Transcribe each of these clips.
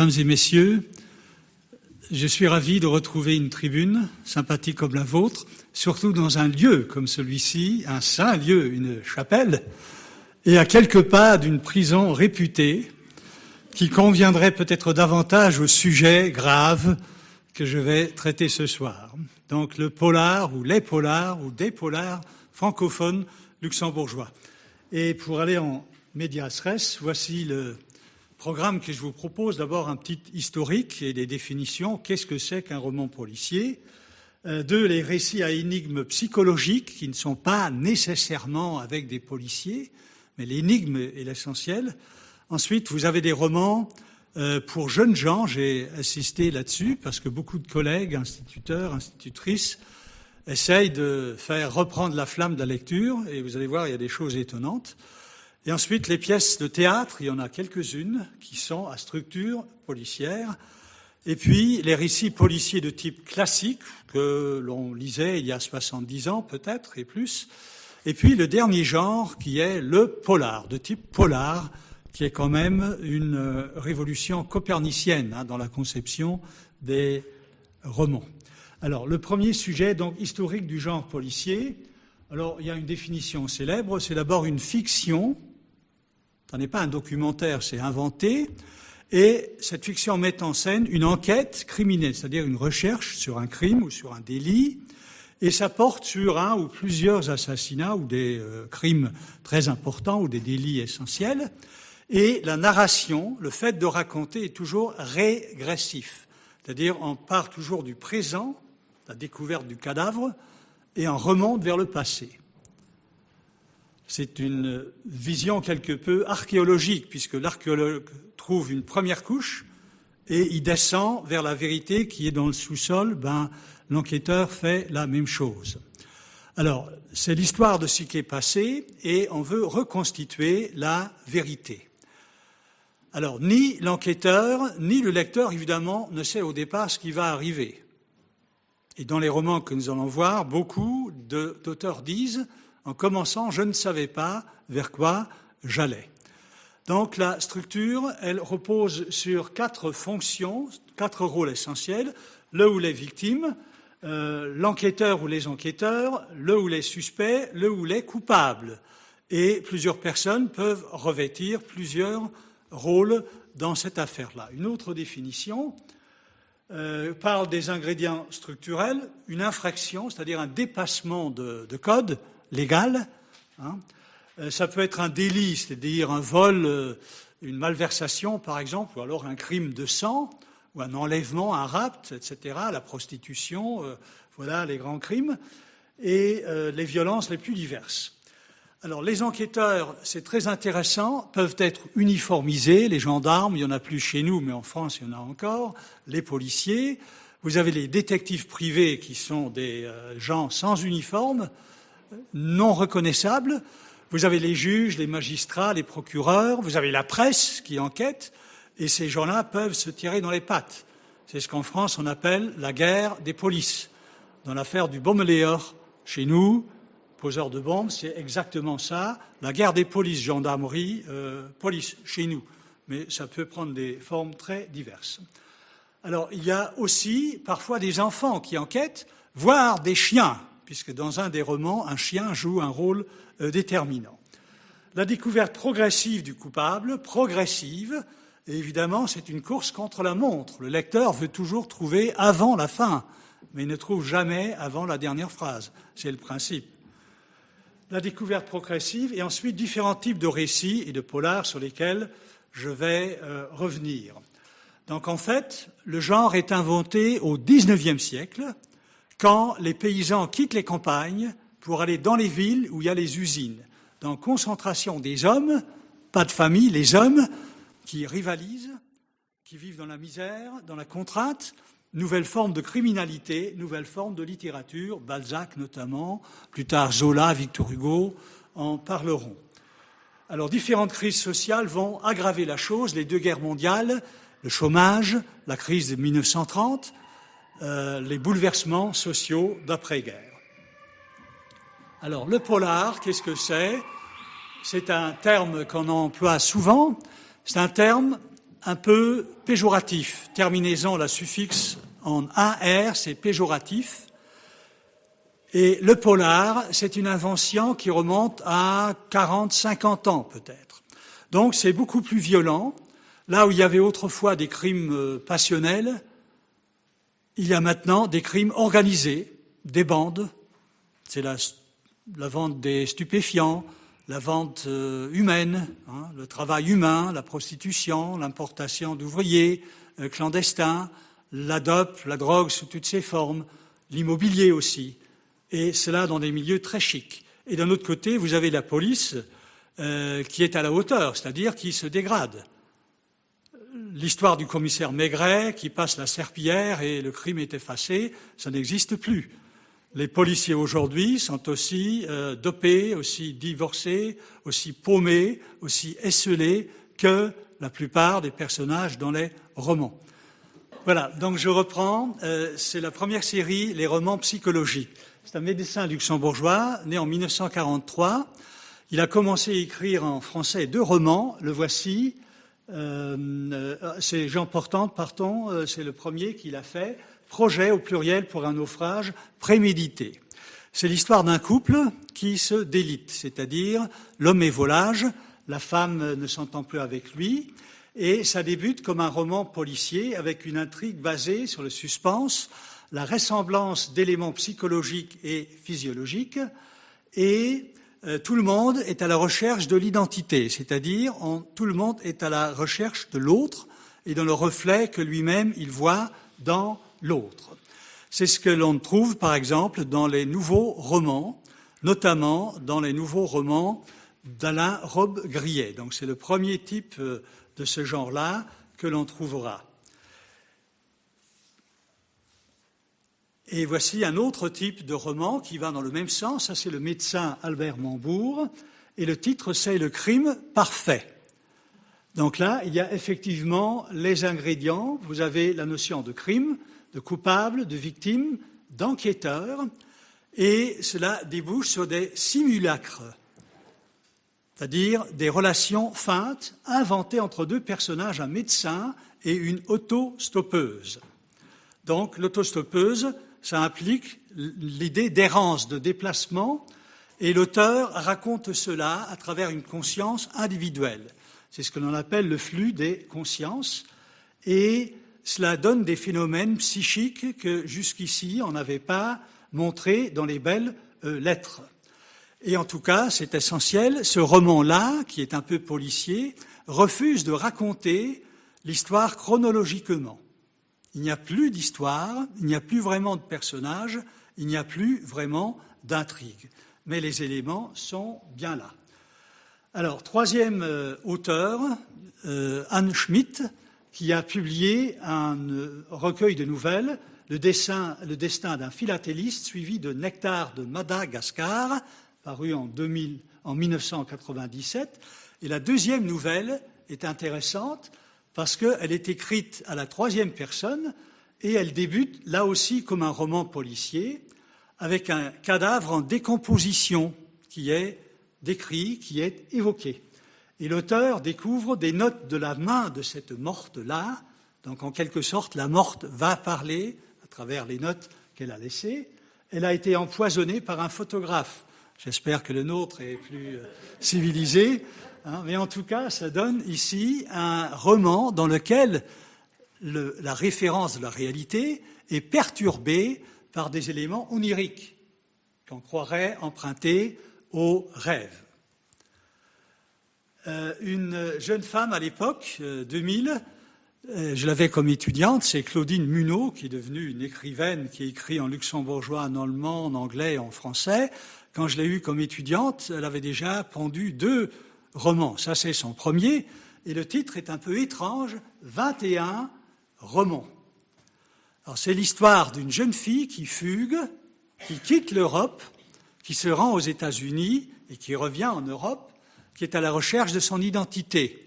Mesdames et messieurs, je suis ravi de retrouver une tribune sympathique comme la vôtre, surtout dans un lieu comme celui-ci, un saint lieu, une chapelle, et à quelques pas d'une prison réputée qui conviendrait peut-être davantage au sujet grave que je vais traiter ce soir. Donc le polar ou les polars ou des polars francophones luxembourgeois. Et pour aller en medias res, voici le programme que je vous propose. D'abord un petit historique et des définitions. Qu'est-ce que c'est qu'un roman policier? Euh, Deux, les récits à énigmes psychologiques qui ne sont pas nécessairement avec des policiers, mais l'énigme est l'essentiel. Ensuite, vous avez des romans euh, pour jeunes gens, j'ai assisté là-dessus parce que beaucoup de collègues, instituteurs, institutrices, essayent de faire reprendre la flamme de la lecture et vous allez voir, il y a des choses étonnantes. Et ensuite, les pièces de théâtre, il y en a quelques-unes qui sont à structure policière. Et puis, les récits policiers de type classique que l'on lisait il y a 70 ans peut-être et plus. Et puis, le dernier genre qui est le polar, de type polar, qui est quand même une euh, révolution copernicienne hein, dans la conception des romans. Alors, le premier sujet, donc, historique du genre policier. Alors, il y a une définition célèbre, c'est d'abord une fiction. Ce n'est pas un documentaire, c'est inventé. Et cette fiction met en scène une enquête criminelle, c'est-à-dire une recherche sur un crime ou sur un délit, et ça porte sur un ou plusieurs assassinats ou des euh, crimes très importants ou des délits essentiels. Et la narration, le fait de raconter, est toujours régressif. C'est-à-dire, on part toujours du présent, la découverte du cadavre, et on remonte vers le passé. C'est une vision quelque peu archéologique, puisque l'archéologue trouve une première couche et il descend vers la vérité qui est dans le sous-sol. Ben, l'enquêteur fait la même chose. Alors, c'est l'histoire de ce qui est passé et on veut reconstituer la vérité. Alors, ni l'enquêteur, ni le lecteur, évidemment, ne sait au départ ce qui va arriver. Et dans les romans que nous allons voir, beaucoup d'auteurs disent, en commençant, je ne savais pas vers quoi j'allais. Donc la structure, elle repose sur quatre fonctions, quatre rôles essentiels, le ou les victimes, euh, l'enquêteur ou les enquêteurs, le ou les suspects, le ou les coupables. Et plusieurs personnes peuvent revêtir plusieurs rôle dans cette affaire-là. Une autre définition euh, parle des ingrédients structurels, une infraction, c'est-à-dire un dépassement de, code légal. Hein. Euh, ça peut être un délit, c'est-à-dire un vol, euh, une malversation par exemple, ou alors un crime de sang, ou un enlèvement, un rapt, etc., la prostitution, voilà les grands crimes, et les violences les plus diverses. Alors, les enquêteurs, c'est très intéressant, peuvent être uniformisés. Les gendarmes, il n'y en a plus chez nous, mais en France, il y en a encore. Les policiers. Vous avez les détectives privés qui sont des euh, gens sans uniforme, non reconnaissables. Vous avez les juges, les magistrats, les procureurs. Vous avez la presse qui enquête. Et ces gens-là peuvent se tirer dans les pattes. C'est ce qu'en France, on appelle la guerre des polices. Dans l'affaire du Baumeléor, chez nous, poseurs de bombes, c'est exactement ça. La guerre des polices, gendarmerie, euh, police chez nous. Mais ça peut prendre des formes très diverses. Alors, il y a aussi parfois des enfants qui enquêtent, voire des chiens, puisque dans un des romans, un chien joue un rôle euh, déterminant. La découverte progressive du coupable, progressive, et évidemment, c'est une course contre la montre. Le lecteur veut toujours trouver avant la fin, mais il ne trouve jamais avant la dernière phrase. C'est le principe la découverte progressive et ensuite différents types de récits et de polars sur lesquels je vais euh, revenir. Donc en fait, le genre est inventé au XIXe siècle, quand les paysans quittent les campagnes pour aller dans les villes où il y a les usines. Dans concentration des hommes, pas de famille, les hommes qui rivalisent, qui vivent dans la misère, dans la contrainte, nouvelle forme de criminalité, nouvelle forme de littérature, Balzac notamment, plus tard Zola, Victor Hugo en parleront. Alors différentes crises sociales vont aggraver la chose, les deux guerres mondiales, le chômage, la crise de 1930, euh, les bouleversements sociaux d'après-guerre. Alors le polar, qu'est-ce que c'est? C'est un terme qu'on emploie souvent, c'est un terme un peu péjoratif. Terminaison, la suffixe en AR, c'est péjoratif. Et le polar, c'est une invention qui remonte à 40, 50 ans peut-être. Donc c'est beaucoup plus violent. Là où il y avait autrefois des crimes euh, passionnels, il y a maintenant des crimes organisés, des bandes. C'est la, vente des stupéfiants, la vente euh, humaine, hein, le travail humain, la prostitution, l'importation d'ouvriers euh, clandestins, la dope, la drogue sous toutes ses formes, l'immobilier aussi, et cela dans des milieux très chics. Et d'un autre côté, vous avez la police euh, qui est à la hauteur, c'est-à-dire qui se dégrade. L'histoire du commissaire Maigret qui passe la serpillière et le crime est effacé, ça n'existe plus. Les policiers aujourd'hui sont aussi euh, dopés, aussi divorcés, aussi paumés, aussi esselés que la plupart des personnages dans les romans. Voilà, donc je reprends. Euh, c'est la première série, les romans psychologiques. C'est un médecin luxembourgeois, né en 1943. Il a commencé à écrire en français deux romans. Le voici. Euh, euh c'est Jean Portant, partons, c'est le premier qu'il a fait projet au pluriel pour un naufrage prémédité. C'est l'histoire d'un couple qui se délite, c'est-à-dire l'homme est volage, la femme ne s'entend plus avec lui, et ça débute comme un roman policier avec une intrigue basée sur le suspense, la ressemblance d'éléments psychologiques et physiologiques, et euh, tout le monde est à la recherche de l'identité, c'est-à-dire tout le monde est à la recherche de l'autre et dans le reflet que lui-même il voit dans l'autre. C'est ce que l'on trouve, par exemple, dans les nouveaux romans, notamment dans les nouveaux romans d'Alain Robbe-Grillet. Donc c'est le premier type euh, de ce genre-là que l'on trouvera. Et voici un autre type de roman qui va dans le même sens. Ça, c'est le médecin Albert Mambourg. Et le titre, c'est Le crime parfait. Donc là, il y a effectivement les ingrédients. Vous avez la notion de crime, de coupable, de victime, d'enquêteur, et cela débouche sur des simulacres, c'est-à-dire des relations feintes inventées entre deux personnages, un médecin et une autostoppeuse. Donc l'autostoppeuse, ça implique l'idée d'errance, de déplacement, et l'auteur raconte cela à travers une conscience individuelle. C'est ce que l'on appelle le flux des consciences, et cela donne des phénomènes psychiques que jusqu'ici on n'avait pas montrés dans les belles euh, lettres. Et en tout cas, c'est essentiel, ce roman-là, qui est un peu policier, refuse de raconter l'histoire chronologiquement. Il n'y a plus d'histoire, il n'y a plus vraiment de personnages, il n'y a plus vraiment d'intrigue. Mais les éléments sont bien là. Alors, troisième euh, auteur, euh, Anne Schmidt, qui a publié un euh, recueil de nouvelles, le, destin d'un philatéliste suivi de Nectar de Madagascar, paru en, 2000, en 1997. Et la deuxième nouvelle est intéressante parce qu'elle est écrite à la troisième personne et elle débute là aussi comme un roman policier avec un cadavre en décomposition qui est décrit, qui est évoqué. Et l'auteur découvre des notes de la main de cette morte-là. Donc, en quelque sorte, la morte va parler à travers les notes qu'elle a laissées. Elle a été empoisonnée par un photographe. J'espère que le nôtre est plus euh, civilisé. Hein, mais en tout cas, ça donne ici un roman dans lequel la référence de la réalité est perturbée par des éléments oniriques qu'on croirait emprunter au rêve. Euh, une jeune femme à l'époque, 2000, euh, euh, je l'avais comme étudiante, c'est Claudine Munot, qui est devenue une écrivaine qui écrit en luxembourgeois, en allemand, en anglais, en français. Quand je l'ai eue comme étudiante, elle avait déjà pendu deux romans. Ça, c'est son premier. Et le titre est un peu étrange, 21 romans. Alors, c'est l'histoire d'une jeune fille qui fugue, qui quitte l'Europe, qui se rend aux États-Unis et qui revient en Europe qui est à la recherche de son identité.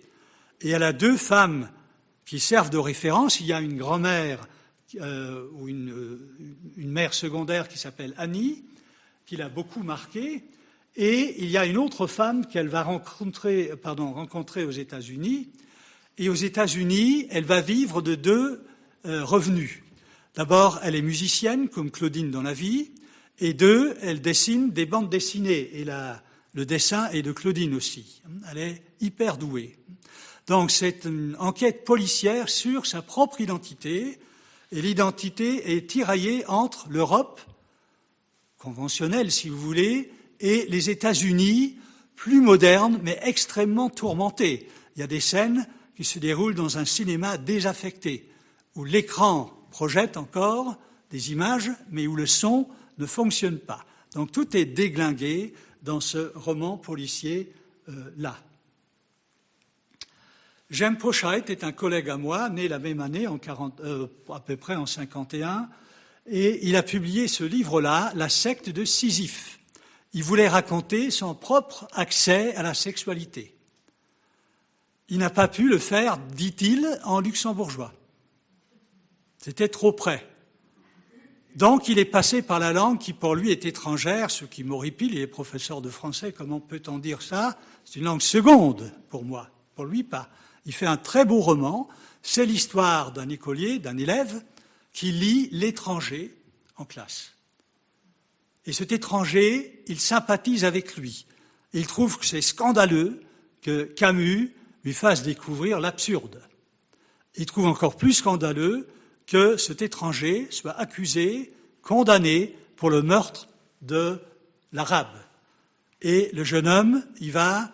Et elle a deux femmes qui servent de référence. Il y a une grand-mère euh, ou une, une, mère secondaire qui s'appelle Annie, qui l'a beaucoup marquée. Et il y a une autre femme qu'elle va rencontrer, pardon, rencontrer aux États-Unis Et aux États-Unis, elle va vivre de deux euh, revenus. D'abord, elle est musicienne, comme Claudine dans la vie, et deux, elle dessine des bandes dessinées, et le dessin est de Claudine aussi. Elle est hyper douée. Donc c'est une enquête policière sur sa propre identité, et l'identité est tiraillée entre l'Europe, conventionnelle si vous voulez, et les États-Unis, plus modernes, mais extrêmement tourmentés. Il y a des scènes qui se déroulent dans un cinéma désaffecté, où l'écran projette encore des images, mais où le son ne fonctionne pas. Donc tout est déglingué dans ce roman policier-là. Euh, Pochait est un collègue à moi, né la même année, en 40, euh, à peu près en 51, et il a publié ce livre-là, La secte de Sisyphe. Il voulait raconter son propre accès à la sexualité. Il n'a pas pu le faire, dit-il, en luxembourgeois. C'était trop près. Donc il est passé par la langue qui pour lui est étrangère, ce qui m'horripile, il est professeur de français, comment peut-on dire ça? C'est une langue seconde pour moi, pour lui pas. Il fait un très beau roman, c'est l'histoire d'un écolier, d'un élève, qui lit l'étranger en classe. Et cet étranger, il sympathise avec lui. Il trouve que c'est scandaleux que Camus lui fasse découvrir l'absurde. Il trouve encore plus scandaleux que cet étranger soit accusé, condamné pour le meurtre de l'arabe. Et le jeune homme, il va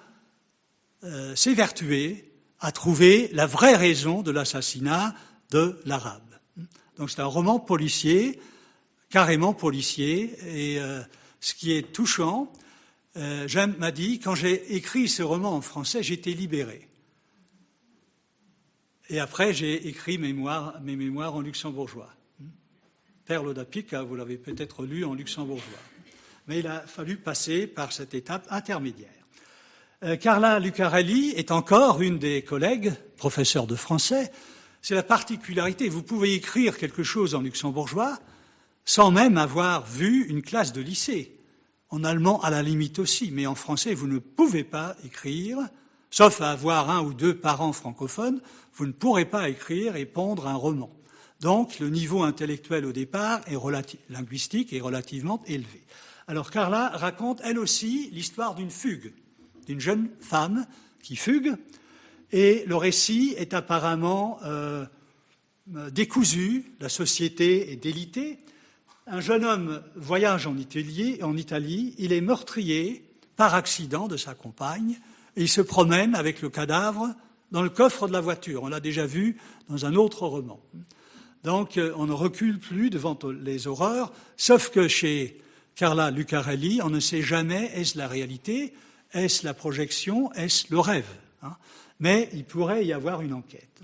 euh, s'évertuer à trouver la vraie raison de l'assassinat de l'arabe. Donc c'est un roman policier, carrément policier, et euh, ce qui est touchant, euh, Jeanne m'a dit, quand j'ai écrit ce roman en français, j'étais libéré. Et après, j'ai écrit mes mémoires en luxembourgeois. Perle d'Apica, vous l'avez peut-être lu en luxembourgeois. Mais il a fallu passer par cette étape intermédiaire. Euh, Carla Lucarelli est encore une des collègues, professeurs de français. C'est la particularité. Vous pouvez écrire quelque chose en luxembourgeois sans même avoir vu une classe de lycée. En allemand, à la limite aussi, mais en français, vous ne pouvez pas écrire Sauf à avoir un ou deux parents francophones, vous ne pourrez pas écrire et pondre un roman. Donc le niveau intellectuel au départ est linguistique est relativement élevé. Alors Carla raconte elle aussi l'histoire d'une fugue, d'une jeune femme qui fugue, et le récit est apparemment euh, décousu, la société est délitée. Un jeune homme voyage en Italie, il est meurtrier par accident de sa compagne, et il se promène avec le cadavre dans le coffre de la voiture. On l'a déjà vu dans un autre roman. Donc euh, on ne recule plus devant les horreurs, sauf que chez Carla Lucarelli, on ne sait jamais est-ce la réalité, est-ce la projection, est-ce le rêve. Hein. Mais il pourrait y avoir une enquête.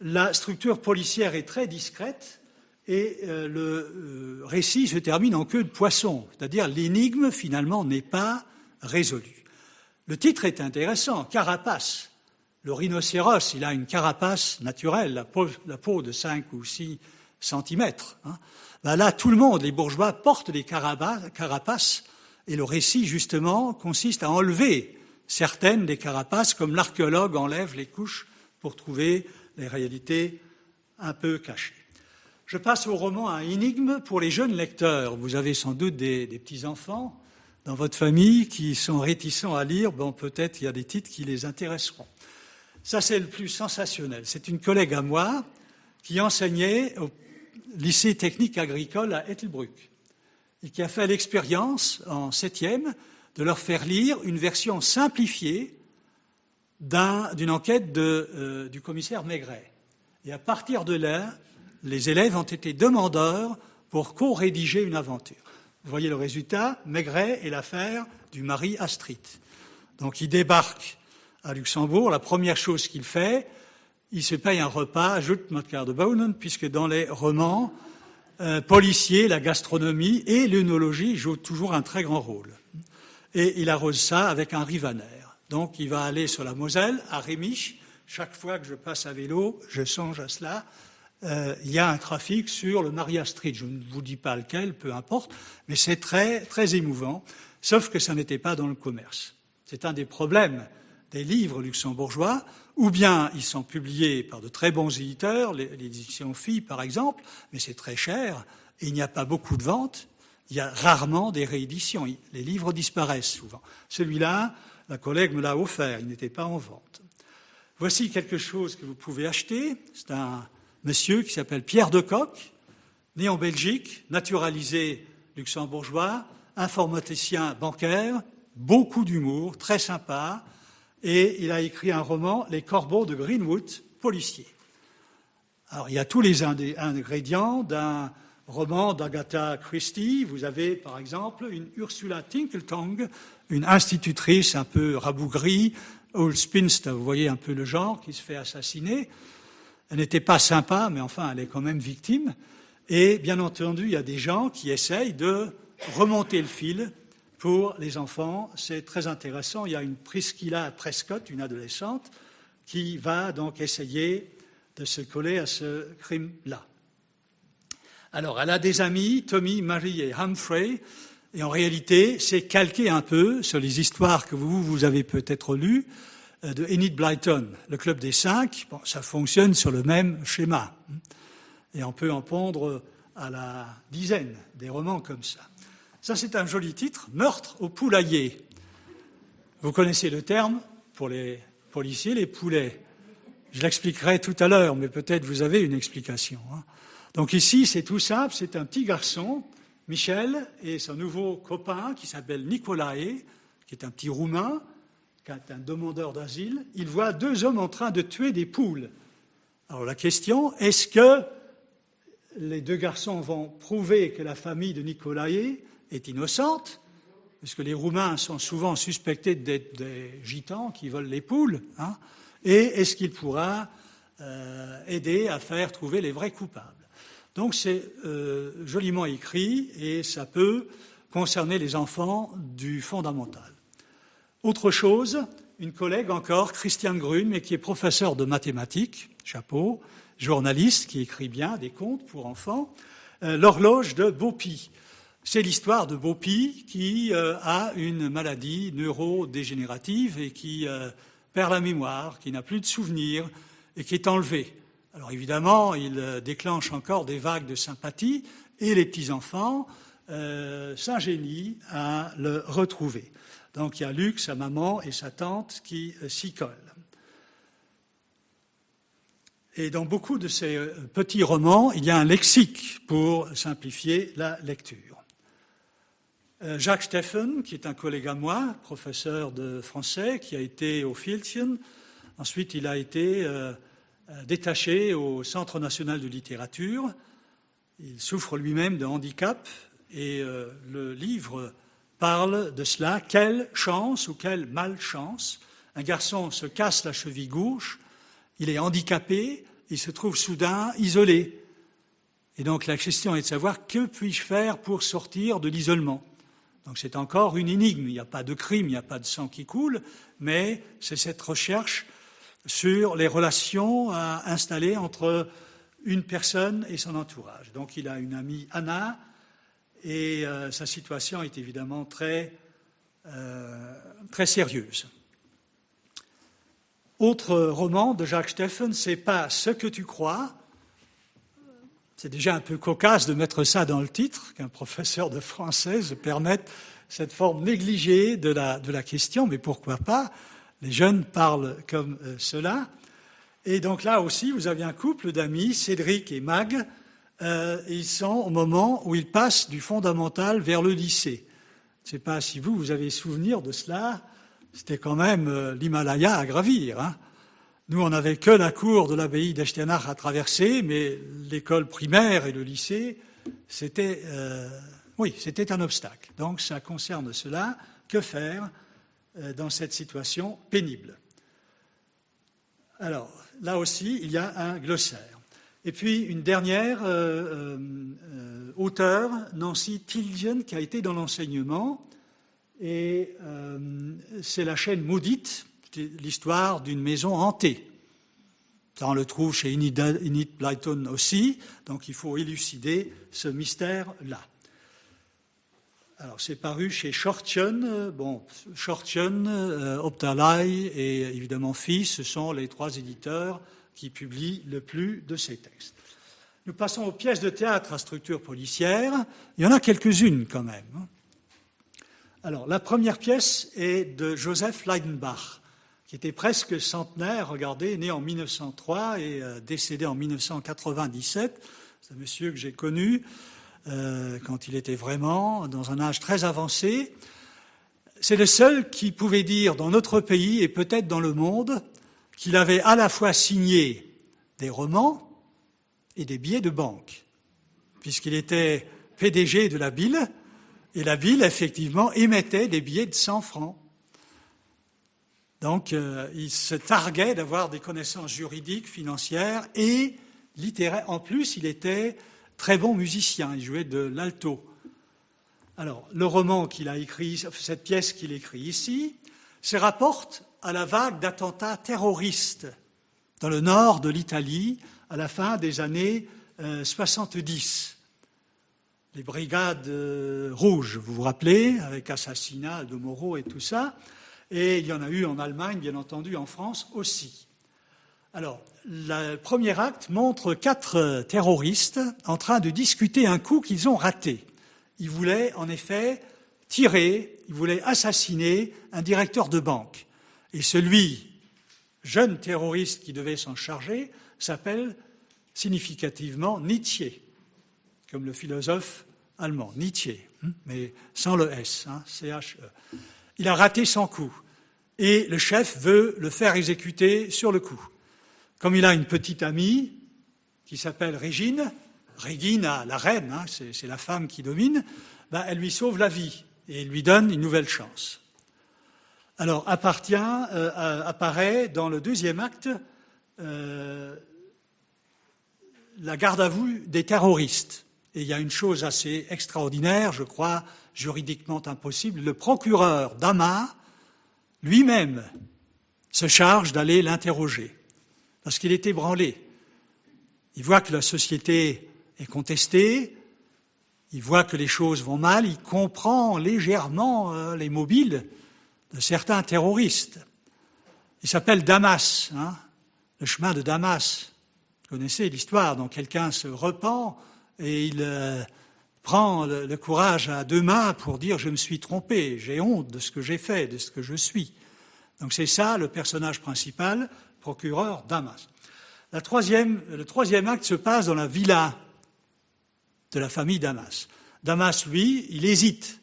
La structure policière est très discrète et euh, le euh, récit se termine en queue de poisson, c'est-à-dire l'énigme finalement n'est pas résolue. Le titre est intéressant, Carapace. Le rhinocéros, il a une carapace naturelle, la peau, de 5 ou 6 centimètres. Hein. Ben là, tout le monde, les bourgeois, portent des carapaces, et le récit, justement, consiste à enlever certaines des carapaces, comme l'archéologue enlève les couches pour trouver les réalités un peu cachées. Je passe au roman à énigme pour les jeunes lecteurs. Vous avez sans doute des petits-enfants dans votre famille qui sont réticents à lire, bon, peut-être il y a des titres qui les intéresseront. Ça, c'est le plus sensationnel. C'est une collègue à moi qui enseignait au lycée technique agricole à Ettelbruck et qui a fait l'expérience en septième de leur faire lire une version simplifiée d'une enquête euh, du commissaire Maigret. Et à partir de là, les élèves ont été demandeurs pour co-rédiger une aventure. Vous voyez le résultat, Maigret est l'affaire du mari Astrid. Donc il débarque à Luxembourg, la première chose qu'il fait, il se paye un repas, ajoute Motkar de Baunen, puisque dans les romans euh, policiers, la gastronomie et l'œnologie jouent toujours un très grand rôle. Et il arrose ça avec un rivaner. Donc il va aller sur la Moselle, à Rémiche. Chaque fois que je passe à vélo, je songe à cela. Euh, il y a un trafic sur le Maria Street. Je ne vous dis pas lequel, peu importe, mais c'est très, très émouvant, sauf que ça n'était pas dans le commerce. C'est un des problèmes des livres luxembourgeois, ou bien ils sont publiés par de très bons éditeurs, l'édition Phi par exemple, mais c'est très cher, et il n'y a pas beaucoup de ventes, il y a rarement des rééditions, les livres disparaissent souvent. Celui-là, la collègue me l'a offert, il n'était pas en vente. Voici quelque chose que vous pouvez acheter, c'est un monsieur qui s'appelle Pierre de Coq, né en Belgique, naturalisé luxembourgeois, informaticien bancaire, beaucoup d'humour, très sympa, et il a écrit un roman, Les Corbeaux de Greenwood, policier. Alors, il y a tous les ingrédients d'un roman d'Agatha Christie. Vous avez, par exemple, une Ursula Tinkletong, une institutrice un peu rabougrie, old spinster, vous voyez un peu le genre, qui se fait assassiner. Elle n'était pas sympa, mais enfin, elle est quand même victime. Et bien entendu, il y a des gens qui essayent de remonter le fil pour les enfants. C'est très intéressant. Il y a une Priscilla Prescott, une adolescente, qui va donc essayer de se coller à ce crime-là. Alors, elle a des amis, Tommy, Mary et Humphrey, et en réalité, c'est calqué un peu sur les histoires que vous, vous avez peut-être lues de Enid Blyton, le club des cinq. Bon, ça fonctionne sur le même schéma. Et on peut en pondre à la dizaine des romans comme ça. Ça, c'est un joli titre, Meurtre au poulailler. Vous connaissez le terme pour les policiers, les poulets. Je l'expliquerai tout à l'heure, mais peut-être vous avez une explication. Hein. Donc ici, c'est tout simple, c'est un petit garçon, Michel, et son nouveau copain qui s'appelle Nicolae, qui est un petit roumain, est un demandeur d'asile. Il voit deux hommes en train de tuer des poules. Alors la question, est-ce que les deux garçons vont prouver que la famille de Nicolae est innocente, puisque les Roumains sont souvent suspectés d'être des gitans qui volent les poules, hein, et est-ce qu'il pourra euh, aider à faire trouver les vrais coupables? Donc c'est euh, joliment écrit et ça peut concerner les enfants du fondamental. Autre chose, une collègue encore, Christiane Grune, mais qui est professeure de mathématiques, chapeau, journaliste qui écrit bien des contes pour enfants, euh, l'horloge de Beaupy. C'est l'histoire de Beaupy qui euh, a une maladie neurodégénérative et qui euh, perd la mémoire, qui n'a plus de souvenirs et qui est enlevé. Alors évidemment, il déclenche encore des vagues de sympathie et les petits-enfants s'ingénient à le retrouver. Donc il y a Luc, sa maman et sa tante qui s'y collent. Et dans beaucoup de ces petits romans, il y a un lexique pour simplifier la lecture. Euh, Jacques Steffen, qui est un collègue à moi, professeur de français, qui a été au Filtchen. Ensuite, il a été euh, euh, détaché au Centre national de littérature. Il souffre lui-même de handicap et le livre parle de cela. Quelle chance ou quelle malchance Un garçon se casse la cheville gauche, il est handicapé, il se trouve soudain isolé. Et donc la question est de savoir que puis-je faire pour sortir de l'isolement donc c'est encore une énigme. Il n'y a pas de crime, il n'y a pas de sang qui coule, mais c'est cette recherche sur les relations à installer entre une personne et son entourage. Donc il a une amie, Anna, et euh, sa situation est évidemment très, euh, très sérieuse. Autre roman de Jacques Steffen, c'est pas ce que tu crois, c'est déjà un peu cocasse de mettre ça dans le titre, qu'un professeur de français permette cette forme négligée de la, de la question, mais pourquoi pas? Les jeunes parlent comme euh, cela. Et donc là aussi, vous avez un couple d'amis, Cédric et Mag. Euh, ils sont au moment où ils passent du fondamental vers le lycée. Je ne sais pas si vous, vous avez souvenir de cela. C'était quand même euh, l'Himalaya à gravir. Hein. Nous, on n'avait que la cour de l'abbaye d'Estianach à traverser, mais l'école primaire et le lycée, c'était, euh, oui, c'était un obstacle. Donc, ça concerne cela. Que faire dans cette situation pénible? Alors, là aussi, il y a un glossaire. Et puis, une dernière euh, auteure, Nancy Tilgen, qui a été dans l'enseignement, et c'est la chaîne maudite l'histoire d'une maison hantée. Ça, on le trouve chez Enid Blyton aussi, donc il faut élucider ce mystère-là. Alors, c'est paru chez Shortchen. Bon, Shortchen, euh, Optalai et évidemment Fils, ce sont les trois éditeurs qui publient le plus de ces textes. Nous passons aux pièces de théâtre à structure policière. Il y en a quelques-unes quand même. Hein. Alors, la première pièce est de Joseph Leidenbach, qui était presque centenaire, regardez, né en 1903 et euh, décédé en 1997. C'est un monsieur que j'ai connu. Euh, quand il était vraiment dans un âge très avancé. C'est le seul qui pouvait dire dans notre pays et peut-être dans le monde qu'il avait à la fois signé des romans et des billets de banque, puisqu'il était PDG de la ville, et la ville, effectivement, émettait des billets de 100 francs. Donc, euh, il se targuait d'avoir des connaissances juridiques, financières et littéraires. En plus, il était très bon musicien, il jouait de l'alto. Alors, le roman qu'il a écrit, cette pièce qu'il écrit ici, se rapporte à la vague d'attentats terroristes dans le nord de l'Italie à la fin des années 70. Euh, Les brigades euh, rouges, vous vous rappelez, avec assassinat de Moreau et tout ça. Et il y en a eu en Allemagne, bien entendu, en France aussi. Alors, le premier acte montre quatre terroristes en train de discuter un coup qu'ils ont raté. Ils voulaient, en effet, tirer, ils voulaient assassiner un directeur de banque. Et celui, jeune terroriste qui devait s'en charger, s'appelle significativement Nietzsche, comme le philosophe allemand, Nietzsche, hein, mais sans le S, hein, C-H-E. Il a raté son coup. Et le chef veut le faire exécuter sur le coup. Comme il a une petite amie qui s'appelle Régine, Régine, la reine, hein, c'est la femme qui domine, ben, elle lui sauve la vie et lui donne une nouvelle chance. Alors euh, apparaît dans le deuxième acte euh, la garde à vue des terroristes. Et il y a une chose assez extraordinaire, je crois, juridiquement impossible. Le procureur Damas lui-même se charge d'aller l'interroger parce qu'il est ébranlé. Il voit que la société est contestée, il voit que les choses vont mal, il comprend légèrement euh, les mobiles de certains terroristes. Il s'appelle Damas, hein, le chemin de Damas. Vous connaissez l'histoire, dont quelqu'un se repent et il euh, prend le, courage à deux mains pour dire je me suis trompé, j'ai honte de ce que j'ai fait, de ce que je suis. Donc c'est ça le personnage principal, procureur Damas. le troisième acte se passe dans la villa de la famille Damas. Damas, lui, il hésite.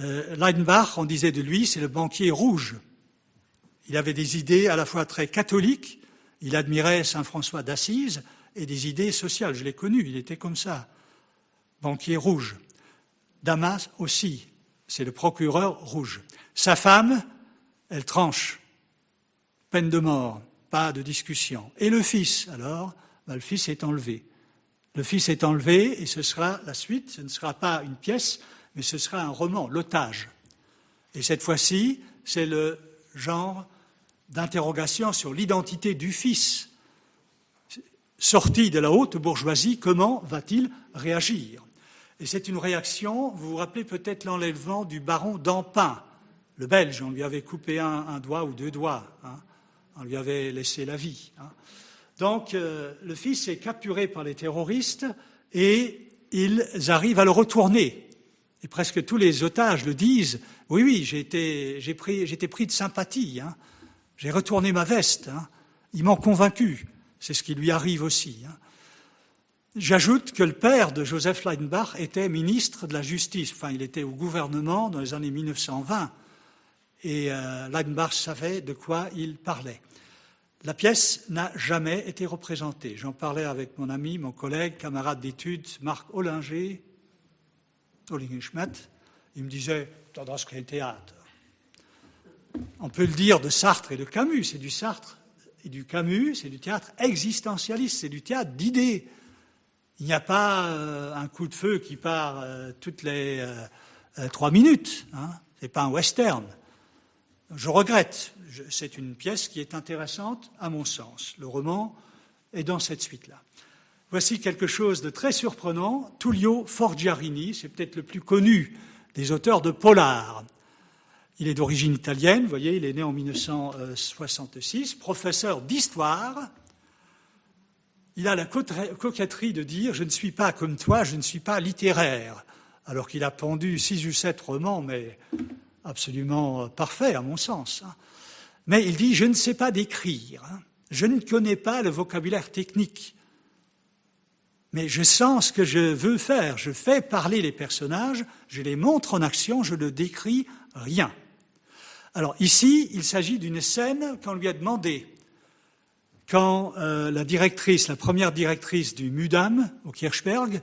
Euh, Leidenbach, on disait de lui, c'est le banquier rouge. Il avait des idées à la fois très catholiques, il admirait Saint François d'Assise, et des idées sociales. Je l'ai connu, il était comme ça. Banquier rouge. Damas aussi, c'est le procureur rouge. Sa femme, elle tranche peine de mort, pas de discussion. Et le fils, alors, ben, le fils est enlevé. Le fils est enlevé et ce sera la suite, ce ne sera pas une pièce, mais ce sera un roman, L'otage. Et cette fois-ci, c'est le genre d'interrogation sur l'identité du fils. Sorti de la haute bourgeoisie, comment va-t-il réagir? Et c'est une réaction, vous vous rappelez peut-être l'enlèvement du baron d'Ampin, le Belge, on lui avait coupé un, doigt ou deux doigts. Hein on lui avait laissé la vie. Hein. Donc euh, le fils est capturé par les terroristes et ils arrivent à le retourner. Et presque tous les otages le disent. Oui, oui, j'ai été, pris, de sympathie. Hein. J'ai retourné ma veste. Hein. Ils m'ont convaincu. C'est ce qui lui arrive aussi. J'ajoute que le père de Joseph Leidenbach était ministre de la Justice. Enfin, il était au gouvernement dans les années 1920 et euh, Leidenbach savait de quoi il parlait. La pièce n'a jamais été représentée. J'en parlais avec mon ami, mon collègue, camarade d'études, Marc Ollinger, Ollinger-Schmidt. Il me disait, tendance le théâtre. On peut le dire de Sartre et de Camus, c'est du Sartre et du Camus, c'est du théâtre existentialiste, c'est du théâtre d'idées. Il n'y a pas euh, un coup de feu qui part euh, toutes les euh, trois minutes. Hein. Ce n'est pas un western. Je regrette. C'est une pièce qui est intéressante à mon sens. Le roman est dans cette suite-là. Voici quelque chose de très surprenant. Tullio Forgiarini, c'est peut-être le plus connu des auteurs de polar. Il est d'origine italienne, vous voyez, il est né en 1966, professeur d'histoire. Il a la coquetterie de dire Je ne suis pas comme toi, je ne suis pas littéraire, alors qu'il a pendu six ou sept romans, mais absolument parfaits à mon sens. Hein. Mais il dit Je ne sais pas décrire, hein. je ne connais pas le vocabulaire technique, mais je sens ce que je veux faire, je fais parler les personnages, je les montre en action, je ne décris rien. Alors ici, il s'agit d'une scène qu'on lui a demandé. Quand euh, la directrice, la première directrice du Mudam au Kirchberg,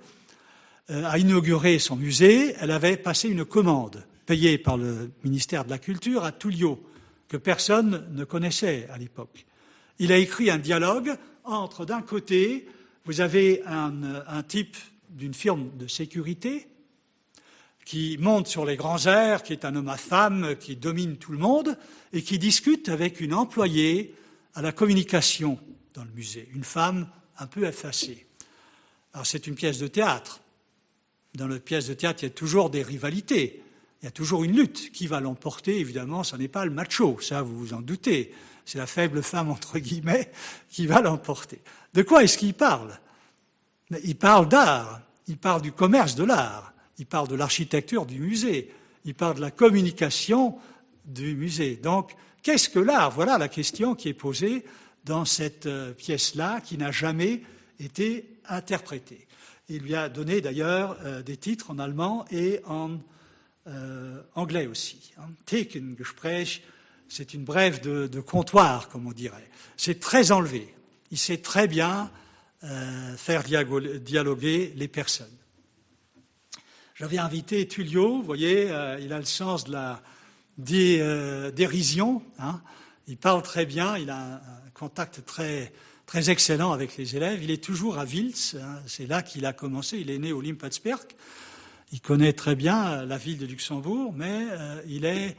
euh, a inauguré son musée, elle avait passé une commande payée par le ministère de la Culture à Tullio, que personne ne connaissait à l'époque. Il a écrit un dialogue entre, d'un côté, vous avez un, un type d'une firme de sécurité qui monte sur les grands airs, qui est un homme à femme, qui domine tout le monde, et qui discute avec une employée à la communication dans le musée, une femme un peu effacée. Alors c'est une pièce de théâtre. Dans la pièce de théâtre, il y a toujours des rivalités, il y a toujours une lutte. Qui va l'emporter? Évidemment, ce n'est pas le macho, ça vous vous en doutez. C'est la faible femme, entre guillemets, qui va l'emporter. De quoi est-ce qu'il parle? Il parle d'art, il parle du commerce de l'art il parle de l'architecture du musée, il parle de la communication du musée. Donc, qu'est-ce que l'art? Voilà la question qui est posée dans cette euh, pièce-là, qui n'a jamais été interprétée. Il lui a donné d'ailleurs euh, des titres en allemand et en euh, anglais aussi. Hein. Thekengespräch, c'est une brève de, comptoir, comme on dirait. C'est très enlevé. Il sait très bien faire dialoguer les personnes. J'avais invité Tullio, vous voyez, euh, il a le sens de la euh, dérision. Hein. Il parle très bien, il a un, contact très, très excellent avec les élèves. Il est toujours à Wils, hein. c'est là qu'il a commencé. Il est né au Limpotsberg. Il connaît très bien la ville de Luxembourg, mais euh, il, est,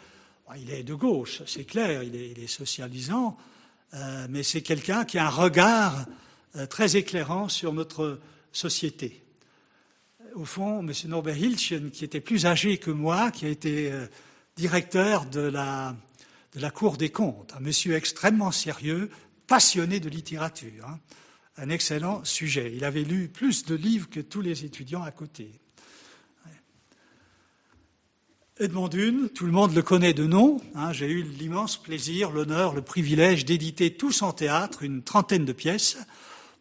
il est de gauche, c'est clair, il est socialisant, mais c'est quelqu'un qui a un regard très éclairant sur notre société au fond, M. Norbert Hilschen, qui était plus âgé que moi, qui a été euh, directeur de la, de la Cour des comptes, un monsieur extrêmement sérieux, passionné de littérature, hein. un excellent sujet. Il avait lu plus de livres que tous les étudiants à côté. Edmond Dune, tout le monde le connaît de nom. Hein. J'ai eu l'immense plaisir, l'honneur, le privilège d'éditer tous en théâtre une trentaine de pièces.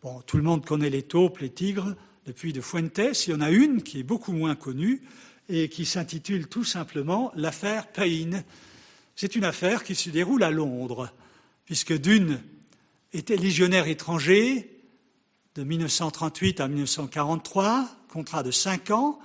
Bon, tout le monde connaît les taupes, les tigres, depuis de Fuentes. Il y en a une qui est beaucoup moins connue et qui s'intitule tout simplement l'affaire Payne. C'est une affaire qui se déroule à Londres, puisque Dune était légionnaire étranger de 1938 à 1943, contrat de cinq ans.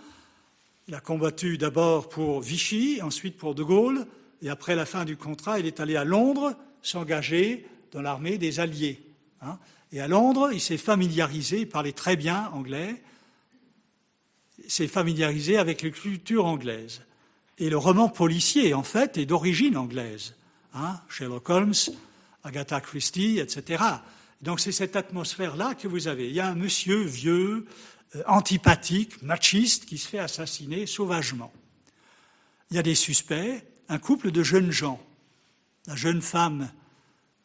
Il a combattu d'abord pour Vichy, ensuite pour De Gaulle, et après la fin du contrat, il est allé à Londres s'engager dans l'armée des Alliés. Hein. Et à Londres, il s'est familiarisé, il parlait très bien anglais, s'est familiarisé avec les culture anglaise. Et le roman policier, en fait, est d'origine anglaise. Hein, Sherlock Holmes, Agatha Christie, etc. Donc c'est cette atmosphère-là que vous avez. Il y a un monsieur vieux, antipathique, machiste, qui se fait assassiner sauvagement. Il y a des suspects, un couple de jeunes gens. La jeune femme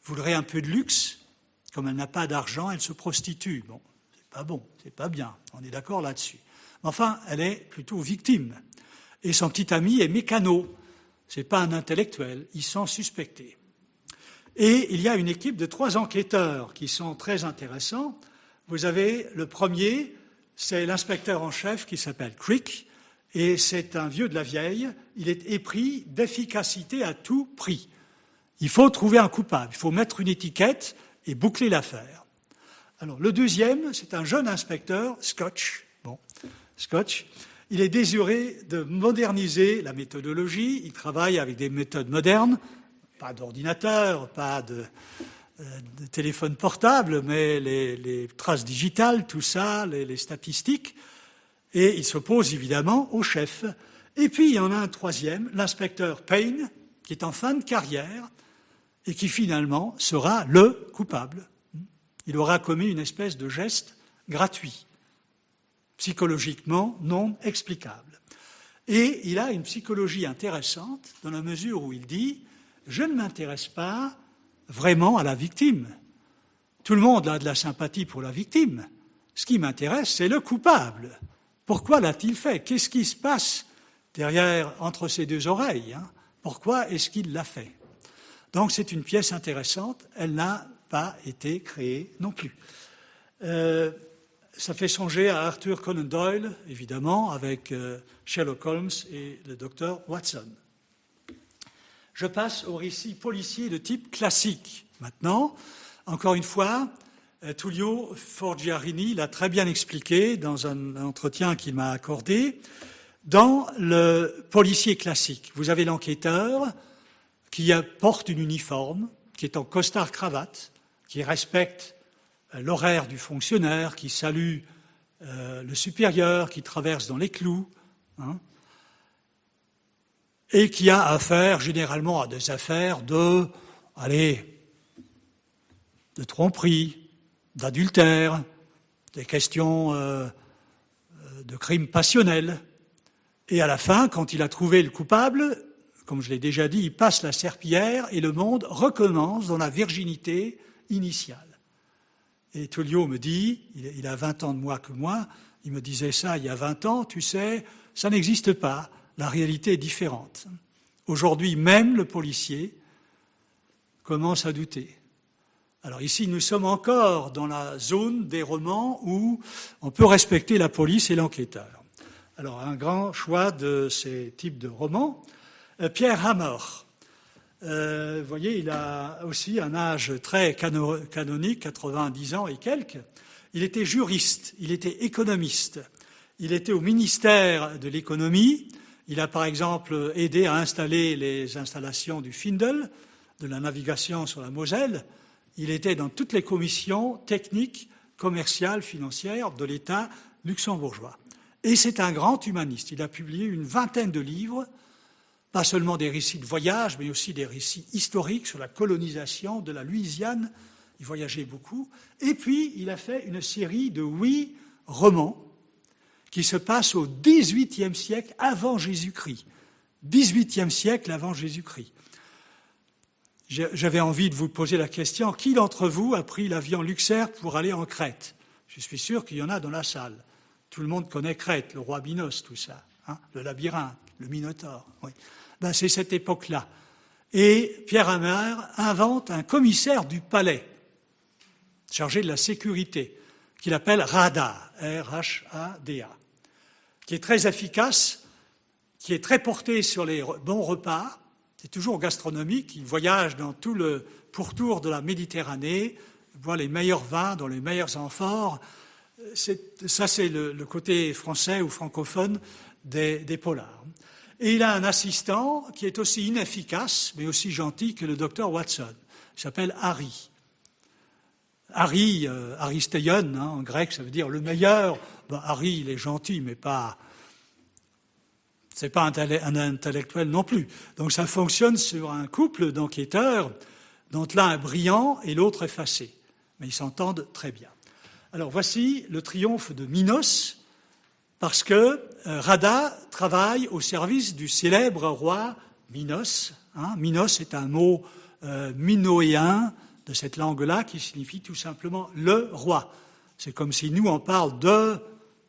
voudrait un peu de luxe, comme elle n'a pas d'argent, elle se prostitue. Bon, c'est pas bon, c'est pas bien. On est d'accord là-dessus. Enfin, elle est plutôt victime. Et son petit ami est mécano. C'est pas un intellectuel. Ils sont suspectés. Et il y a une équipe de trois enquêteurs qui sont très intéressants. Vous avez le premier, c'est l'inspecteur en chef qui s'appelle Crick, et c'est un vieux de la vieille. Il est épris d'efficacité à tout prix. Il faut trouver un coupable. Il faut mettre une étiquette et boucler l'affaire. Alors, le deuxième, c'est un jeune inspecteur, Scotch. Bon, Scotch. Il est désiré de moderniser la méthodologie. Il travaille avec des méthodes modernes, pas d'ordinateur, pas de, euh, téléphone portable, mais les, traces digitales, tout ça, les statistiques. Et il s'oppose évidemment au chef. Et puis, il y en a un troisième, l'inspecteur Payne, qui est en fin de carrière, et qui finalement sera le coupable. Il aura commis une espèce de geste gratuit, psychologiquement non explicable. Et il a une psychologie intéressante dans la mesure où il dit Je ne m'intéresse pas vraiment à la victime. Tout le monde a de la sympathie pour la victime. Ce qui m'intéresse, c'est le coupable. Pourquoi l'a-t-il fait? Qu'est-ce qui se passe derrière, entre ses deux oreilles hein? Pourquoi est-ce qu'il l'a fait? Donc c'est une pièce intéressante. Elle n'a pas été créée non plus. Euh, ça fait songer à Arthur Conan Doyle, évidemment, avec euh, Sherlock Holmes et le docteur Watson. Je passe au récit policier de type classique. Maintenant, encore une fois, euh, Tullio Forgiarini l'a très bien expliqué dans un entretien qu'il m'a accordé. Dans le policier classique, vous avez l'enquêteur qui porte une uniforme, qui est en costard-cravate, qui respecte euh, l'horaire du fonctionnaire, qui salue euh, le supérieur, qui traverse dans les clous, hein, et qui a affaire généralement à des affaires de, allez, de tromperie, d'adultère, des questions euh, de crimes passionnels. Et à la fin, quand il a trouvé le coupable, comme je l'ai déjà dit, il passe la serpillière et le monde recommence dans la virginité initiale. Et Tullio me dit, il a 20 ans de moins que moi, il me disait ça il y a 20 ans, tu sais, ça n'existe pas, la réalité est différente. Aujourd'hui, même le policier commence à douter. Alors ici, nous sommes encore dans la zone des romans où on peut respecter la police et l'enquêteur. Alors, un grand choix de ces types de romans. Euh, Pierre Hammer, euh, vous voyez, il a aussi un âge très canonique, 90 ans et quelques. Il était juriste, il était économiste, il était au ministère de l'économie. Il a par exemple aidé à installer les installations du Findel, de la navigation sur la Moselle. Il était dans toutes les commissions techniques, commerciales, financières de l'État luxembourgeois. Et c'est un grand humaniste. Il a publié une vingtaine de livres pas seulement des récits de voyage, mais aussi des récits historiques sur la colonisation de la Louisiane. Il voyageait beaucoup. Et puis, il a fait une série de huit romans qui se passent au XVIIIe siècle avant Jésus-Christ. XVIIIe siècle avant Jésus-Christ. J'avais envie de vous poser la question, qui d'entre vous a pris l'avion Luxair pour aller en Crète? Je suis sûr qu'il y en a dans la salle. Tout le monde connaît Crète, le roi Minos, tout ça, hein, le labyrinthe, le Minotaure. Ben c'est cette époque-là. Et Pierre Hammer invente un commissaire du palais, chargé de la sécurité, qu'il appelle RADA, R-H-A-D-A, qui est très efficace, qui est très porté sur les bons repas, c'est toujours gastronomique, il voyage dans tout le pourtour de la Méditerranée, voit les meilleurs vins dans les meilleurs amphores. Ça, c'est le, côté français ou francophone des, polars. Et il a un assistant qui est aussi inefficace, mais aussi gentil que le docteur Watson. Il s'appelle Harry. Harry, euh, hein, en grec, ça veut dire le meilleur. Ben, Harry, il est gentil, mais pas. C'est pas un, intellectuel non plus. Donc ça fonctionne sur un couple d'enquêteurs dont l'un est brillant et l'autre effacé. Mais ils s'entendent très bien. Alors voici le triomphe de Minos, parce que euh, Rada travaille au service du célèbre roi Minos. Hein. Minos est un mot euh, minoéen de cette langue-là qui signifie tout simplement le roi. C'est comme si nous on parle de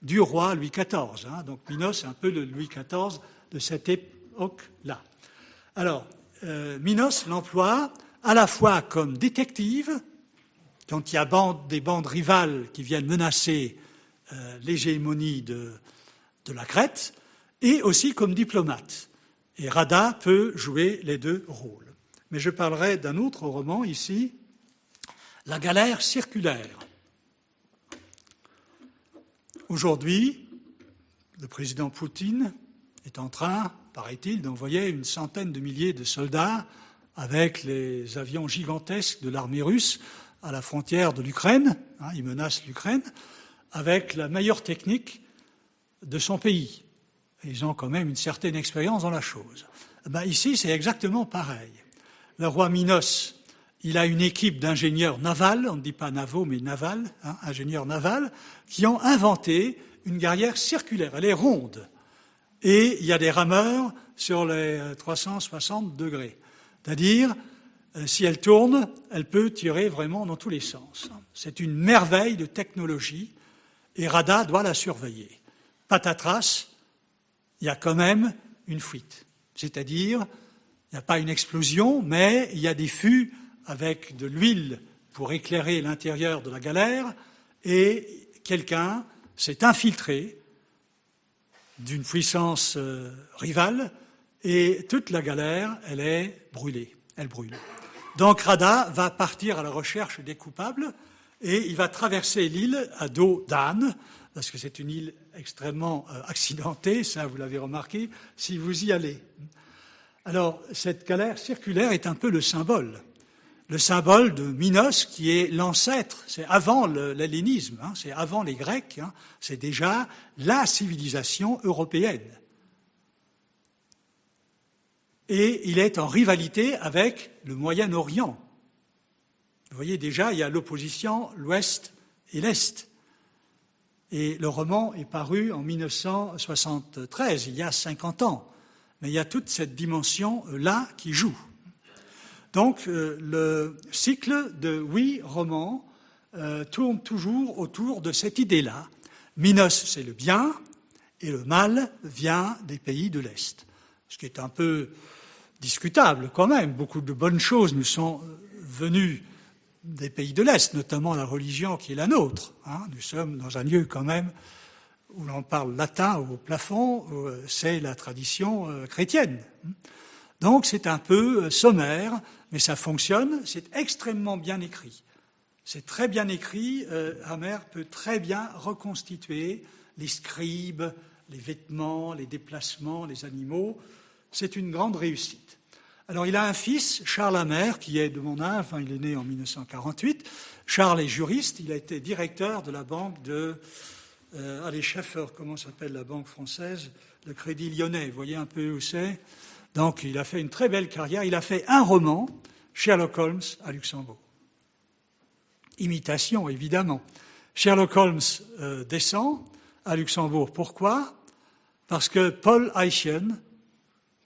du roi Louis XIV. Hein. Donc Minos est un peu le Louis XIV de cette époque-là. Alors, euh, Minos l'emploie à la fois comme détective, quand il y a des bandes rivales qui viennent menacer euh, l'hégémonie de, de la Crète, et aussi comme diplomate. Et Rada peut jouer les deux rôles. Mais je parlerai d'un autre roman ici, La galère circulaire. Aujourd'hui, le président Poutine est en train, paraît-il, d'envoyer une centaine de milliers de soldats avec les avions gigantesques de l'armée russe à la frontière de l'Ukraine. Hein, il menace l'Ukraine avec la meilleure technique de son pays. Ils ont quand même une certaine expérience dans la chose. Ben ici, c'est exactement pareil. Le roi Minos, il a une équipe d'ingénieurs navals, on ne dit pas navaux, mais navals, hein, ingénieurs navals, qui ont inventé une guerrière circulaire. Elle est ronde. et il y a des rameurs sur les 360 degrés. C'est-à-dire, euh, si elle tourne, elle peut tirer vraiment dans tous les sens. C'est une merveille de technologie et Rada doit la surveiller. Patatras, il y a quand même une fuite. C'est-à-dire, il n'y a pas une explosion, mais il y a des fûts avec de l'huile pour éclairer l'intérieur de la galère et quelqu'un s'est infiltré d'une puissance euh, rivale et toute la galère, elle est brûlée, elle brûle. Donc Rada va partir à la recherche des coupables et il va traverser l'île à dos d'âne, parce que c'est une île extrêmement euh, accidentée, ça vous l'avez remarqué, si vous y allez. Alors cette galère circulaire est un peu le symbole, le symbole de Minos qui est l'ancêtre, c'est avant l'hellénisme, hein, c'est avant les Grecs, hein, c'est déjà la civilisation européenne et il est en rivalité avec le Moyen-Orient. Vous voyez déjà, il y a l'opposition l'Ouest et l'Est. Et le roman est paru en 1973, il y a 50 ans. Mais il y a toute cette dimension-là qui joue. Donc euh, le cycle de huit romans euh, tourne toujours autour de cette idée-là. Minos, c'est le bien, et le mal vient des pays de l'Est. Ce qui est un peu discutable quand même. Beaucoup de bonnes choses nous sont venues des pays de l'Est, notamment la religion qui est la nôtre. Hein. Nous sommes dans un lieu quand même où l'on parle latin au plafond, euh, c'est la tradition euh, chrétienne. Donc c'est un peu euh, sommaire, mais ça fonctionne, c'est extrêmement bien écrit. C'est très bien écrit, Hammer peut très bien reconstituer les scribes, les vêtements, les déplacements, les animaux. C'est une grande réussite. Alors il a un fils, Charles Hammer, qui est de mon âge, enfin il est né en 1948. Charles est juriste, il a été directeur de la banque de... Euh, allez, Schaeffer, comment s'appelle la banque française? Le Crédit Lyonnais, vous voyez un peu où c'est? Donc il a fait une très belle carrière. Il a fait un roman, Sherlock Holmes, à Luxembourg. Imitation, évidemment. Sherlock Holmes euh, descend à Luxembourg. Pourquoi? Parce que Paul Eichen,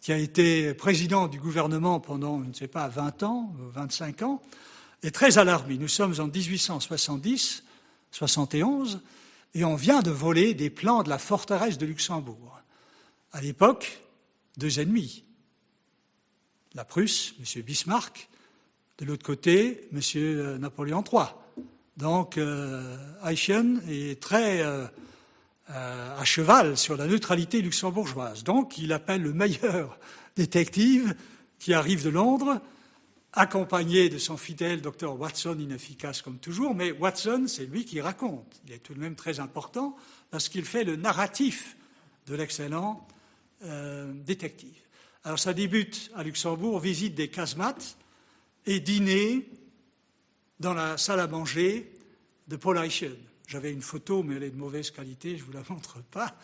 qui a été président du gouvernement pendant, je ne sais pas, 20 ans, 25 ans, est très alarmé. Nous sommes en 1870, 71, et on vient de voler des plans de la forteresse de Luxembourg. À l'époque, deux ennemis. La Prusse, M. Bismarck, de l'autre côté, M. Napoléon III. Donc, euh, est très euh, euh, à cheval sur la neutralité luxembourgeoise. Donc, il appelle le meilleur détective qui arrive de Londres, accompagné de son fidèle docteur Watson, inefficace comme toujours, mais Watson, c'est lui qui raconte. Il est tout de même très important parce qu'il fait le narratif de l'excellent euh, détective. Alors, ça débute à Luxembourg, visite des casemates et dîner dans la salle à manger de Paul Eichen. J'avais une photo, mais elle est de mauvaise qualité, je ne vous la montre pas.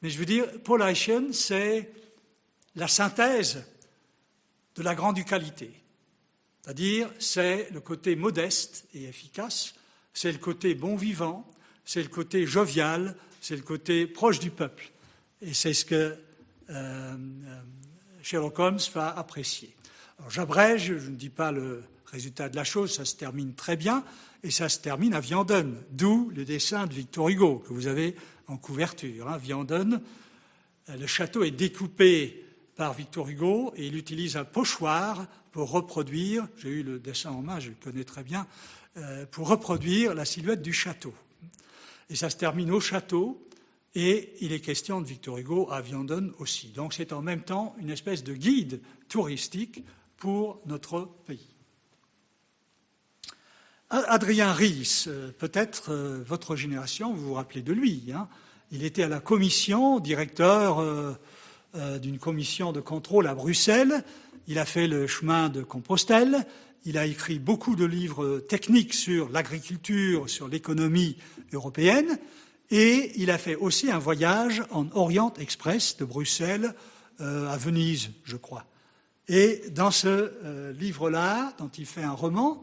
Mais je veux dire, Paul Eichen, c'est la synthèse de la grande qualité. C'est-à-dire, c'est le côté modeste et efficace, c'est le côté bon vivant, c'est le côté jovial, c'est le côté proche du peuple. Et c'est ce que euh, euh, Sherlock Holmes va apprécier. J'abrège, je ne dis pas le résultat de la chose, ça se termine très bien, et ça se termine à Vianden, d'où le dessin de Victor Hugo que vous avez en couverture. Hein. Vianden, euh, le château est découpé par Victor Hugo et il utilise un pochoir pour reproduire, j'ai eu le dessin en main, je le connais très bien, euh, pour reproduire la silhouette du château. Et ça se termine au château, et il est question de Victor Hugo à Vianden aussi. Donc c'est en même temps une espèce de guide touristique pour notre pays. Adrien Ries, euh, peut-être euh, votre génération, vous vous rappelez de lui. Hein. il était à la commission, directeur euh, d'une commission de contrôle à Bruxelles. Il a fait le chemin de Compostelle. Il a écrit beaucoup de livres techniques sur l'agriculture, sur l'économie européenne. Et il a fait aussi un voyage en Orient Express de Bruxelles à Venise, je crois. Et dans ce livre-là, dont il fait un roman,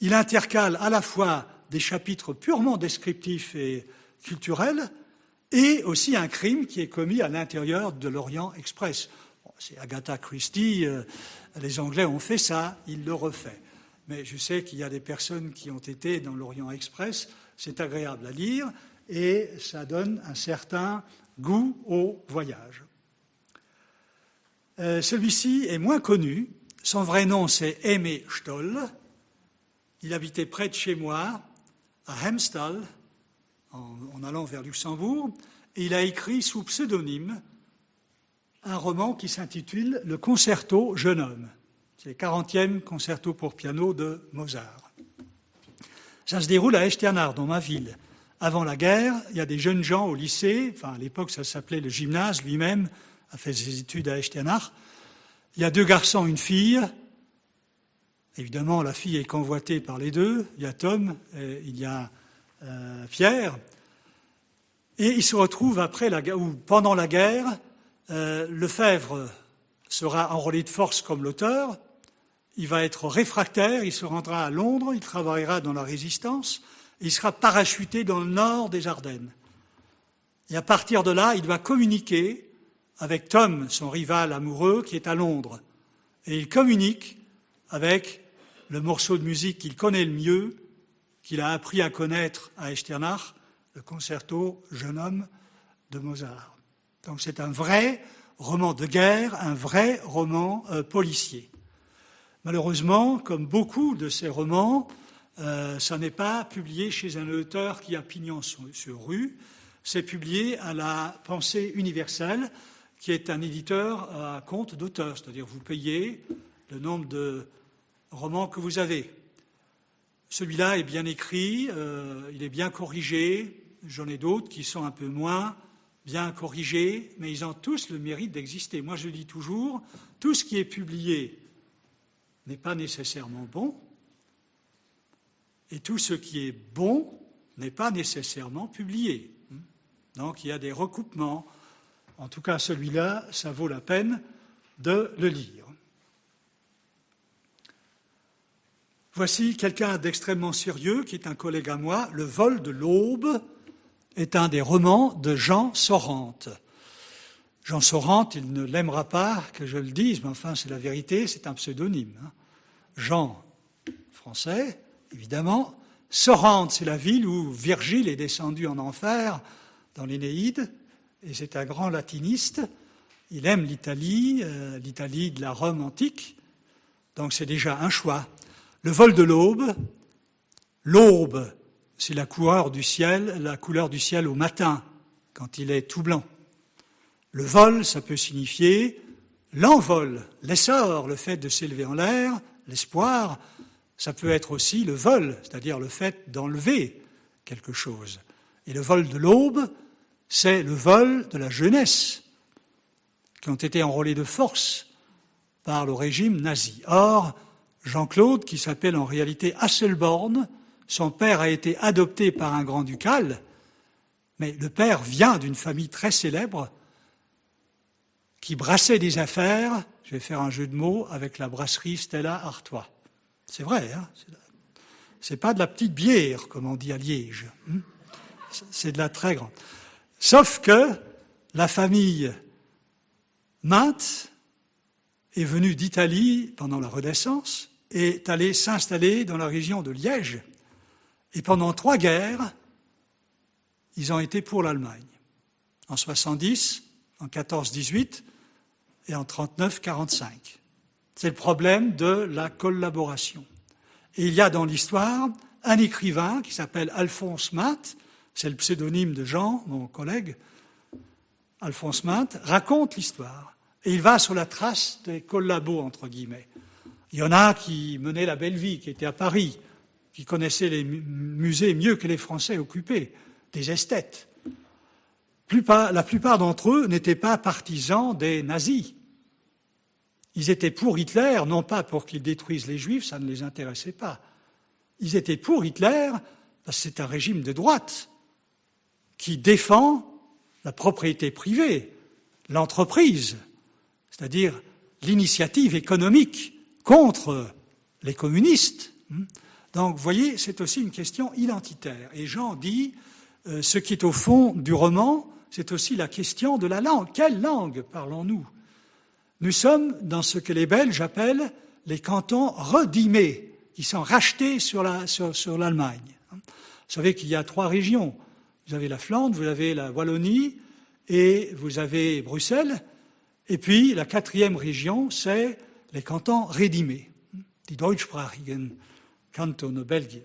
il intercale à la fois des chapitres purement descriptifs et culturels et aussi un crime qui est commis à l'intérieur de l'Orient Express. c'est Agatha Christie, euh, les Anglais ont fait ça, il le refait. Mais je sais qu'il y a des personnes qui ont été dans l'Orient Express, c'est agréable à lire et ça donne un certain goût au voyage. Euh, celui-ci est moins connu. Son vrai nom, c'est Aimé Stoll. Il habitait près de chez moi, à Hemstall, en, allant vers Luxembourg, et il a écrit sous pseudonyme un roman qui s'intitule Le Concerto Jeune homme. C'est le 40e concerto pour piano de Mozart. Ça se déroule à Echternard, dans ma ville. Avant la guerre, il y a des jeunes gens au lycée, enfin à l'époque ça s'appelait le gymnase lui-même, a fait ses études à Echternach. Il y a deux garçons, une fille. Évidemment, la fille est convoitée par les deux. Il y a Tom, il y a euh, Pierre. Et ils se retrouvent après la ou pendant la guerre. Euh, Lefebvre sera enrôlé de force comme l'auteur. Il va être réfractaire. Il se rendra à Londres. Il travaillera dans la résistance. Il sera parachuté dans le nord des Ardennes. Et à partir de là, il doit communiquer avec Tom, son rival amoureux, qui est à Londres. Et il communique avec le morceau de musique qu'il connaît le mieux, qu'il a appris à connaître à Echternach, le concerto Jeune homme de Mozart. Donc c'est un vrai roman de guerre, un vrai roman euh, policier. Malheureusement, comme beaucoup de ces romans, euh, ça n'est pas publié chez un auteur qui a pignon sur rue, c'est publié à la pensée universelle, qui est un éditeur à compte d'auteur, c'est-à-dire vous payez le nombre de romans que vous avez. Celui-là est bien écrit, euh, il est bien corrigé, j'en ai d'autres qui sont un peu moins bien corrigés, mais ils ont tous le mérite d'exister. Moi je dis toujours, tout ce qui est publié n'est pas nécessairement bon, et tout ce qui est bon n'est pas nécessairement publié. Donc il y a des recoupements, en tout cas, celui-là, ça vaut la peine de le lire. Voici quelqu'un d'extrêmement sérieux qui est un collègue à moi. Le vol de l'aube est un des romans de Jean Sorante. Jean Sorante, il ne l'aimera pas que je le dise, mais enfin c'est la vérité, c'est un pseudonyme. Hein. Jean, français, évidemment. Sorante, c'est la ville où Virgile est descendu en enfer dans l'Énéide et c'est un grand latiniste. Il aime l'Italie, euh, l'Italie de la Rome antique, donc c'est déjà un choix. Le vol de l'aube, l'aube, c'est la couleur du ciel, la couleur du ciel au matin, quand il est tout blanc. Le vol, ça peut signifier l'envol, l'essor, le fait de s'élever en l'air, l'espoir. Ça peut être aussi le vol, c'est-à-dire le fait d'enlever quelque chose. Et le vol de l'aube, c'est le vol de la jeunesse, qui ont été enrôlés de force par le régime nazi. Or, Jean-Claude, qui s'appelle en réalité Hasselborn, son père a été adopté par un grand-ducal, mais le père vient d'une famille très célèbre qui brassait des affaires, je vais faire un jeu de mots, avec la brasserie Stella Artois. C'est vrai, hein c'est pas de la petite bière, comme on dit à Liège. Hein c'est de la très grande. Sauf que la famille Mainte est venue d'Italie pendant la Renaissance et est allée s'installer dans la région de Liège. Et pendant trois guerres, ils ont été pour l'Allemagne. En 70, en 14-18 et en 39-45. C'est le problème de la collaboration. Et il y a dans l'histoire un écrivain qui s'appelle Alphonse Matt, c'est le pseudonyme de Jean, mon collègue, Alphonse Mainte, raconte l'histoire. Et il va sur la trace des collabos, entre guillemets. Il y en a qui menaient la belle vie, qui étaient à Paris, qui connaissaient les musées mieux que les Français occupés, des esthètes. La plupart d'entre eux n'étaient pas partisans des nazis. Ils étaient pour Hitler, non pas pour qu'il détruise les juifs, ça ne les intéressait pas. Ils étaient pour Hitler parce que c'est un régime de droite qui défend la propriété privée, l'entreprise, c'est-à-dire l'initiative économique contre les communistes. Donc, vous voyez, c'est aussi une question identitaire. Et Jean dit, euh, ce qui est au fond du roman, c'est aussi la question de la langue. Quelle langue parlons-nous? Nous sommes dans ce que les Belges appellent les cantons redimés, qui sont rachetés sur l'Allemagne. Vous savez qu'il y a trois régions. Vous avez la Flandre, vous avez la Wallonie et vous avez Bruxelles. Et puis la quatrième région, c'est les cantons rédimés, die deutschsprachigen Kantone Belgiens.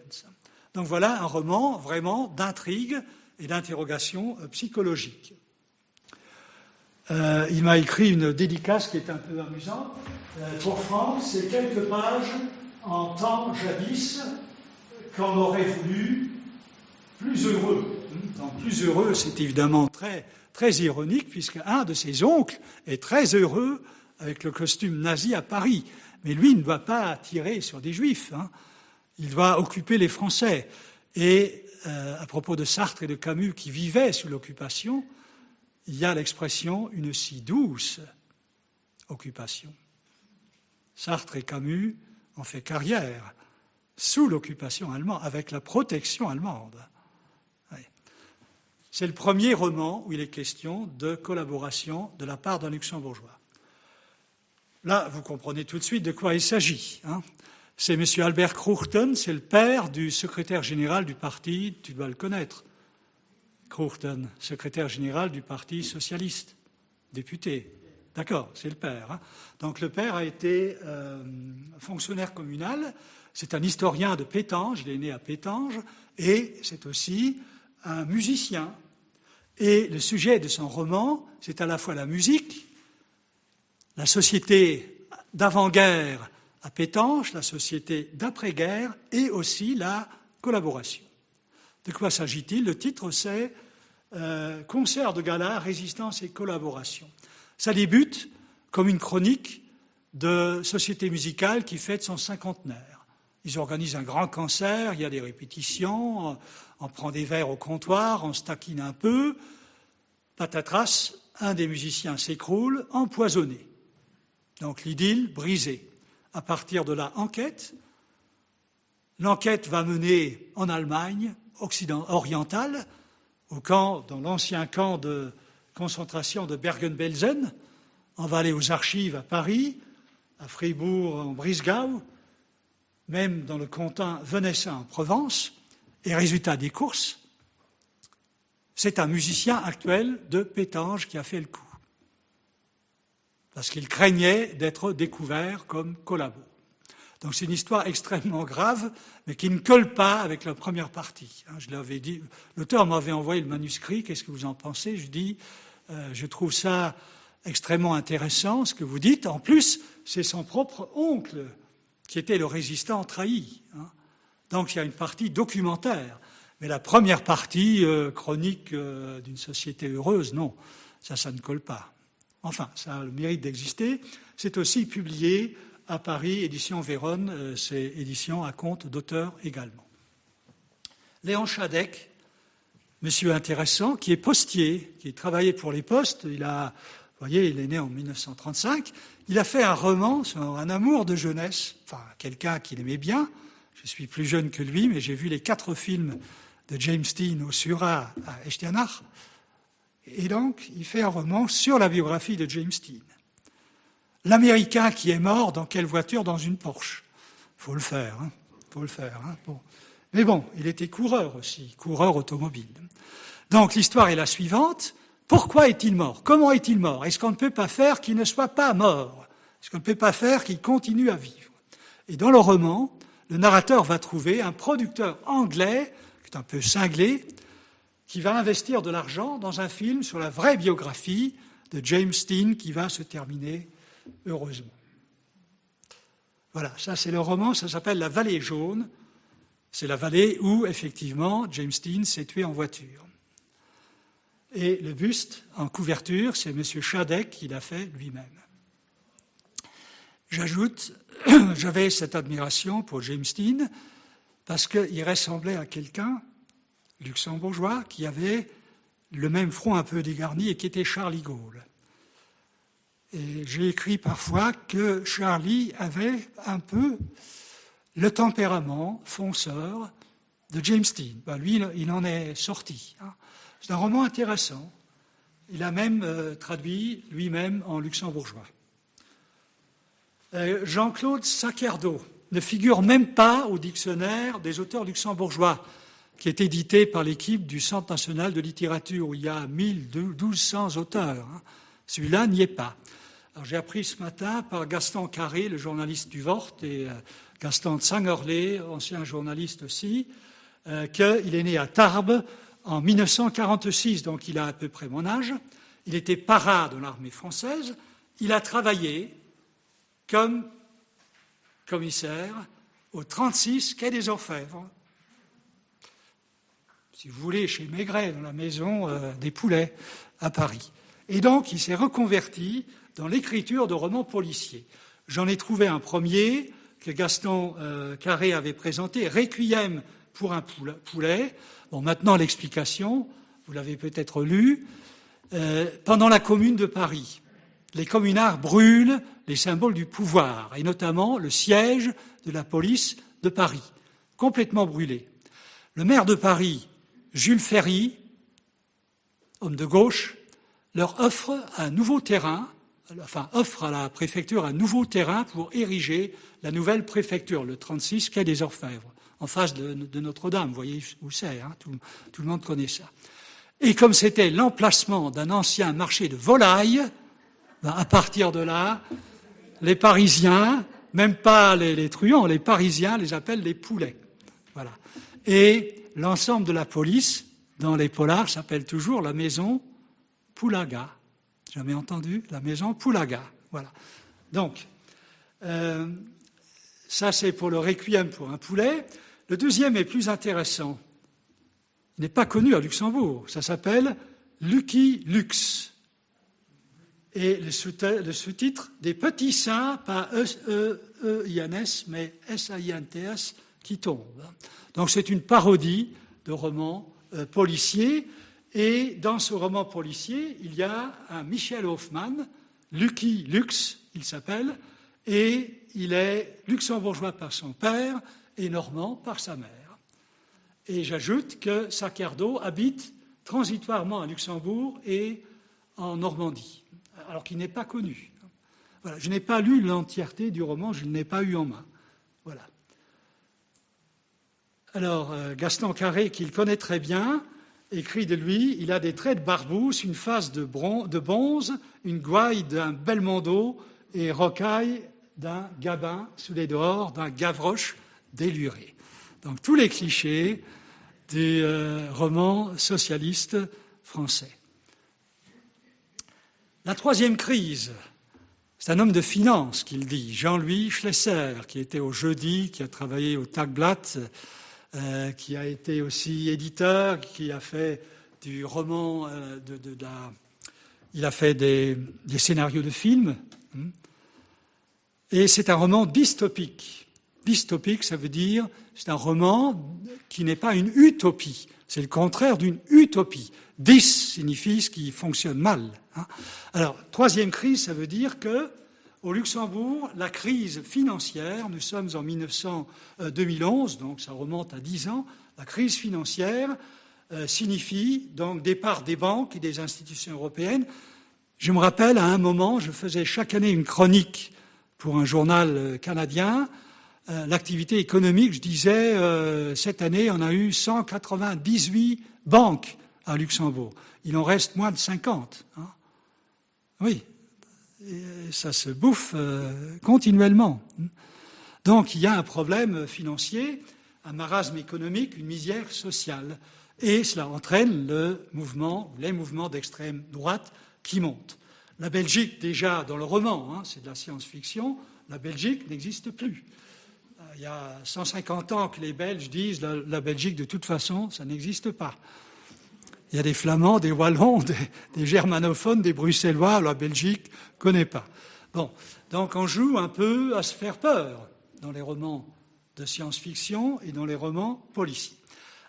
Donc voilà un roman vraiment d'intrigue et d'interrogation psychologique. Euh, il m'a écrit une dédicace qui est un peu amusante. Euh, pour Franck, c'est quelques pages en temps jadis qu'on aurait voulu plus heureux. Donc plus heureux, c'est évidemment très, très ironique, puisque un de ses oncles est très heureux avec le costume nazi à Paris. Mais lui ne doit pas tirer sur des juifs. Hein. Il doit occuper les Français. Et euh, à propos de Sartre et de Camus qui vivaient sous l'occupation, il y a l'expression une si douce occupation. Sartre et Camus ont fait carrière sous l'occupation allemande, avec la protection allemande. C'est le premier roman où il est question de collaboration de la part d'un luxembourgeois. Là, vous comprenez tout de suite de quoi il s'agit. Hein. C'est M. Albert Kruchten, c'est le père du secrétaire général du parti, tu dois le connaître, Kruchten, secrétaire général du Parti socialiste, député. D'accord, c'est le père. Hein. Donc le père a été euh, fonctionnaire communal, c'est un historien de Pétange, il est né à Pétange, et c'est aussi un musicien. Et le sujet de son roman, c'est à la fois la musique, la société d'avant-guerre à Pétange, la société d'après-guerre et aussi la collaboration. De quoi s'agit-il? Le titre, c'est euh, Concert de gala, résistance et collaboration. Ça débute comme une chronique de société musicale qui fête son cinquantenaire. Ils organisent un grand concert, il y a des répétitions, on prend des verres au comptoir, on se taquine un peu. Patatras, un des musiciens s'écroule, empoisonné. Donc l'idylle brisée. À partir de la enquête, l'enquête va mener en Allemagne occident, orientale, au camp, dans l'ancien camp de concentration de Bergen-Belsen. On va aller aux archives à Paris, à Fribourg, en Brisgau, même dans le canton venessin en Provence. Et résultat des courses, c'est un musicien actuel de Pétange qui a fait le coup. Parce qu'il craignait d'être découvert comme collabo. Donc c'est une histoire extrêmement grave, mais qui ne colle pas avec la première partie. Hein, je l'avais dit, l'auteur m'avait envoyé le manuscrit, qu'est-ce que vous en pensez? Je dis, euh, je trouve ça extrêmement intéressant, ce que vous dites. En plus, c'est son propre oncle qui était le résistant trahi. Hein. Donc il y a une partie documentaire. Mais la première partie, euh, chronique euh, d'une société heureuse, non, ça, ça ne colle pas. Enfin, ça a le mérite d'exister. C'est aussi publié à Paris, édition Vérone, euh, c'est édition à compte d'auteur également. Léon Chadec, monsieur intéressant, qui est postier, qui travaillait pour les postes, il a, vous voyez, il est né en 1935, il a fait un roman sur un amour de jeunesse, enfin, quelqu'un qu'il aimait bien, je suis plus jeune que lui, mais j'ai vu les quatre films de James Dean au Sura à Estianach. Et donc, il fait un roman sur la biographie de James Dean. L'Américain qui est mort, dans quelle voiture Dans une Porsche. Faut le faire, hein Faut le faire. Hein. Mais bon, il était coureur aussi, coureur automobile. Donc l'histoire est la suivante. Pourquoi est-il mort? Comment est-il mort? Est-ce qu'on ne peut pas faire qu'il ne soit pas mort? Est-ce qu'on ne peut pas faire qu'il continue à vivre? Et dans le roman, le narrateur va trouver un producteur anglais, qui est un peu cinglé, qui va investir de l'argent dans un film sur la vraie biographie de James Dean qui va se terminer heureusement. Voilà, ça c'est le roman, ça s'appelle La Vallée jaune. C'est la vallée où, effectivement, James Dean s'est tué en voiture. Et le buste en couverture, c'est M. Chadek qui l'a fait lui-même. J'ajoute j'avais cette admiration pour James Dean parce qu'il ressemblait à quelqu'un, luxembourgeois, qui avait le même front un peu dégarni et qui était Charlie Gaulle. J'ai écrit parfois que Charlie avait un peu le tempérament fonceur de James Dean. Ben, lui, il en est sorti. Hein. C'est un roman intéressant. Il a même euh, traduit lui-même en luxembourgeois. Euh, Jean-Claude Sacerdo ne figure même pas au dictionnaire des auteurs luxembourgeois, qui est édité par l'équipe du Centre national de littérature, où il y a 1200 auteurs. Hein. Celui-là n'y est pas. J'ai appris ce matin par Gaston Carré, le journaliste du Vort, et euh, Gaston Tsangerlé, ancien journaliste aussi, euh, qu'il est né à Tarbes en 1946, donc il a à peu près mon âge. Il était para de l'armée française. Il a travaillé comme commissaire au 36 quai des Orfèvres. Si vous voulez, chez Maigret, dans la maison euh, des poulets à Paris. Et donc, il s'est reconverti dans l'écriture de romans policiers. J'en ai trouvé un premier que Gaston euh, Carré avait présenté, Requiem pour un poulet. Bon, maintenant l'explication, vous l'avez peut-être lu. Euh, pendant la Commune de Paris, les communards brûlent les symboles du pouvoir, et notamment le siège de la police de Paris, complètement brûlé. Le maire de Paris, Jules Ferry, homme de gauche, leur offre un nouveau terrain enfin, offre à la préfecture un nouveau terrain pour ériger la nouvelle préfecture, le 36 quai des Orfèvres, en face de, Notre-Dame. Vous voyez où c'est, hein, tout, le monde connaît ça. Et comme c'était l'emplacement d'un ancien marché de volailles, ben, à partir de là, les Parisiens, même pas les, truands, les Parisiens les appellent les poulets. Voilà. Et l'ensemble de la police, dans les polars, s'appelle toujours la maison Poulaga. Jamais entendu La maison Poulaga. Voilà. Donc, euh, ça c'est pour le requiem pour un poulet. Le deuxième est plus intéressant. Il n'est pas connu à Luxembourg. Ça s'appelle Lucky Lux. Et le sous-titre Des petits saints, pas E-I-N-S, mais S-A-I-N-T-S, qui tombent. Donc c'est une parodie de roman euh, policier et dans ce roman policier, il y a un Michel Hoffman, Lucky Lux, il s'appelle, et il est luxembourgeois par son père et normand par sa mère. Et j'ajoute que Sacerdo habite transitoirement à Luxembourg et en Normandie, alors qu'il n'est pas connu. Voilà. Je n'ai pas lu l'entièreté du roman, je ne l'ai pas eu en main. Voilà. Alors, euh, Gaston Carré, qu'il connaît très bien, écrit de lui Il a des traits de barbousse, une face de, bonze, une gouaille d'un belmondo et rocaille d'un gabin sous les dehors, d'un gavroche déluré. Donc tous les clichés des euh, romans socialistes français. La troisième crise, c'est un homme de finance qu'il dit, Jean-Louis Schlesser, qui était au jeudi, qui a travaillé au Tagblatt euh, qui a été aussi éditeur, qui a fait du roman, euh, de, la... il a fait des, scénarios de films. Hein. Et c'est un roman dystopique. Dystopique, ça veut dire c'est un roman qui n'est pas une utopie. C'est le contraire d'une utopie. Dys signifie ce qui fonctionne mal. Hein. Alors, troisième crise, ça veut dire que au Luxembourg, la crise financière, nous sommes en 2011, donc ça remonte à dix ans, la crise financière euh, signifie donc départ des banques et des institutions européennes. Je me rappelle, à un moment, je faisais chaque année une chronique pour un journal euh, canadien. Euh, l'activité économique, je disais, cette année, on a eu 198 banques à Luxembourg. Il en reste moins de 50. Hein. Oui, ça se bouffe euh, continuellement. Donc il y a un problème financier, un marasme économique, une misère sociale. Et cela entraîne le mouvement, les mouvements d'extrême droite qui montent. La Belgique, déjà dans le roman, hein, c'est de la science-fiction, la Belgique n'existe plus. Euh, il y a 150 ans que les Belges disent la Belgique, de toute façon, ça n'existe pas. Il y a des Flamands, des Wallons, des, germanophones, des Bruxellois, la Belgique connaît pas. Bon, donc on joue un peu à se faire peur dans les romans de science-fiction et dans les romans policiers.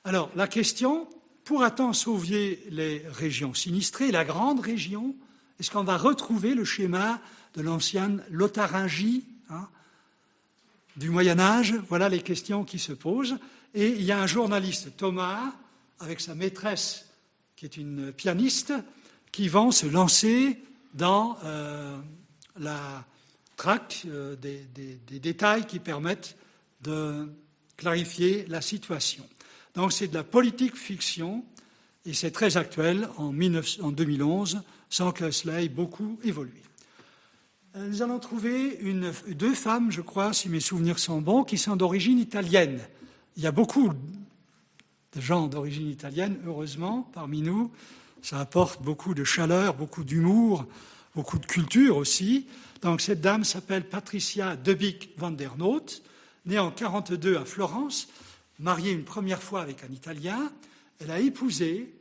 Alors, la question, pourra-t-on sauver les régions sinistrées, la grande région? Est-ce qu'on va retrouver le schéma de l'ancienne Lotharingie hein, du Moyen Âge Voilà les questions qui se posent. Et il y a un journaliste, Thomas, avec sa maîtresse qui est une pianiste, qui vont se lancer dans la traque des, des, détails qui permettent de clarifier la situation. Donc c'est de la politique fiction et c'est très actuel en, 2011 sans que cela ait beaucoup évolué. Euh, nous allons trouver deux femmes, je crois, si mes souvenirs sont bons, qui sont d'origine italienne. Il y a beaucoup de gens d'origine italienne, heureusement, parmi nous. Ça apporte beaucoup de chaleur, beaucoup d'humour, beaucoup de culture aussi. Donc cette dame s'appelle Patricia Debic van der Noot, née en 1942 à Florence, mariée une première fois avec un Italien. Elle a épousé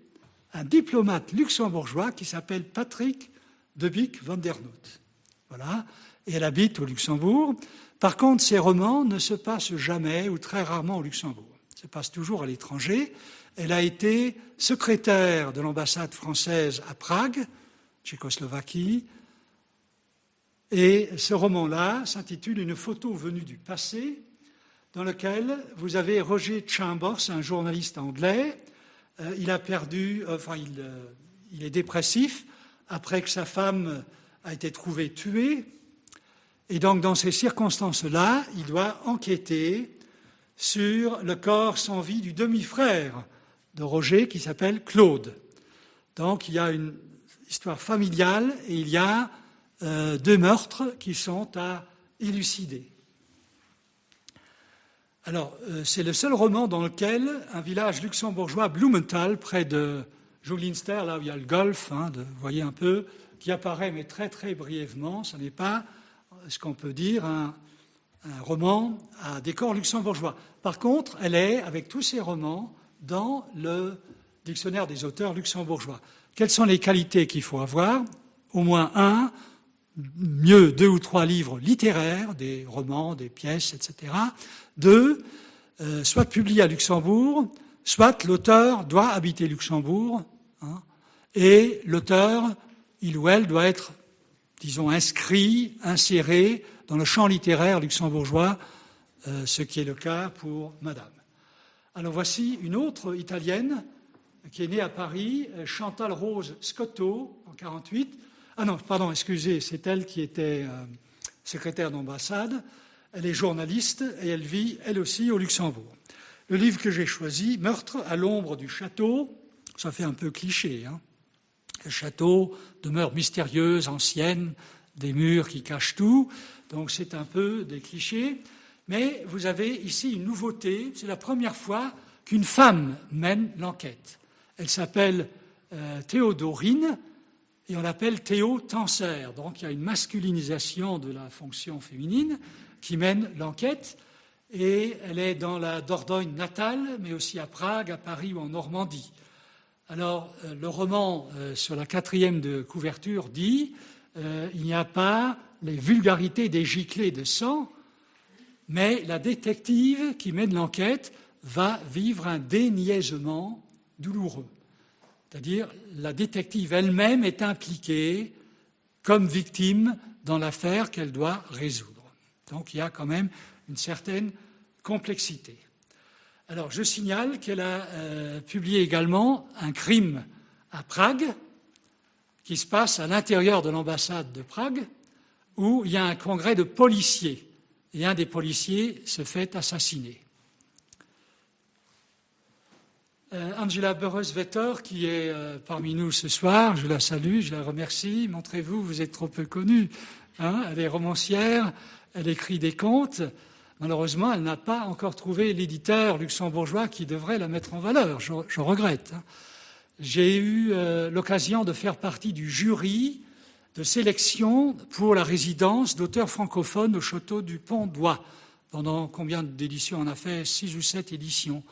un diplomate luxembourgeois qui s'appelle Patrick Debic van der Noot. Voilà. Et elle habite au Luxembourg. Par contre, ses romans ne se passent jamais ou très rarement au Luxembourg. Se passent toujours à l'étranger. Elle a été secrétaire de l'ambassade française à Prague, Tchécoslovaquie. Et ce roman-là s'intitule Une photo venue du passé, dans lequel vous avez Roger Chambers, un journaliste anglais. Euh, il a perdu, enfin, il, euh, il est dépressif après que sa femme a été trouvé tué. Et donc, dans ces circonstances-là, il doit enquêter sur le corps sans vie du demi-frère de Roger qui s'appelle Claude. Donc, il y a une histoire familiale et il y a euh, deux meurtres qui sont à élucider. Alors, euh, c'est le seul roman dans lequel un village luxembourgeois, Blumenthal, près de Jolinster, là où il y a le golfe, hein, vous voyez un peu, qui apparaît, mais très très brièvement. Ce n'est pas ce qu'on peut dire un, roman à décor luxembourgeois. Par contre, elle est, avec tous ses romans, dans le dictionnaire des auteurs luxembourgeois. Quelles sont les qualités qu'il faut avoir Au moins un, mieux deux ou trois livres littéraires, des romans, des pièces, etc. Deux, euh, soit publié à Luxembourg, soit l'auteur doit habiter Luxembourg, hein, et l'auteur il ou elle doit être, disons, inscrit, inséré dans le champ littéraire luxembourgeois, euh, ce qui est le cas pour Madame. Alors voici une autre italienne qui est née à Paris, euh, Chantal Rose Scotto, en 48. Ah non, pardon, excusez, c'est elle qui était euh, secrétaire d'ambassade. Elle est journaliste et elle vit, elle aussi, au Luxembourg. Le livre que j'ai choisi, Meurtre à l'ombre du château, ça fait un peu cliché, hein le château demeure mystérieuse, ancienne, des murs qui cachent tout, donc c'est un peu des clichés. Mais vous avez ici une nouveauté, c'est la première fois qu'une femme mène l'enquête. Elle s'appelle euh, Théodorine et on l'appelle Théo Tanser. Donc il y a une masculinisation de la fonction féminine qui mène l'enquête et elle est dans la Dordogne natale, mais aussi à Prague, à Paris ou en Normandie. Alors, euh, le roman euh, sur la quatrième de couverture dit il n'y a pas les vulgarités des giclées de sang, mais la détective qui mène l'enquête va vivre un déniaisement douloureux. C'est-à-dire, la détective elle-même est impliquée comme victime dans l'affaire qu'elle doit résoudre. Donc, il y a quand même une certaine complexité. Alors, je signale qu'elle a euh, publié également un crime à Prague, qui se passe à l'intérieur de l'ambassade de Prague, où il y a un congrès de policiers, et un des policiers se fait assassiner. Euh, Angela Burres-Vetter, qui est euh, parmi nous ce soir, je la salue, je la remercie. Montrez-vous, vous êtes trop peu connue. Hein. elle est romancière, elle écrit des contes. Malheureusement, elle n'a pas encore trouvé l'éditeur luxembourgeois qui devrait la mettre en valeur. Je, regrette. Hein. J'ai eu euh, l'occasion de faire partie du jury de sélection pour la résidence d'auteurs francophones au château du Pont d'Oie. Pendant combien d'éditions On a fait six ou sept éditions.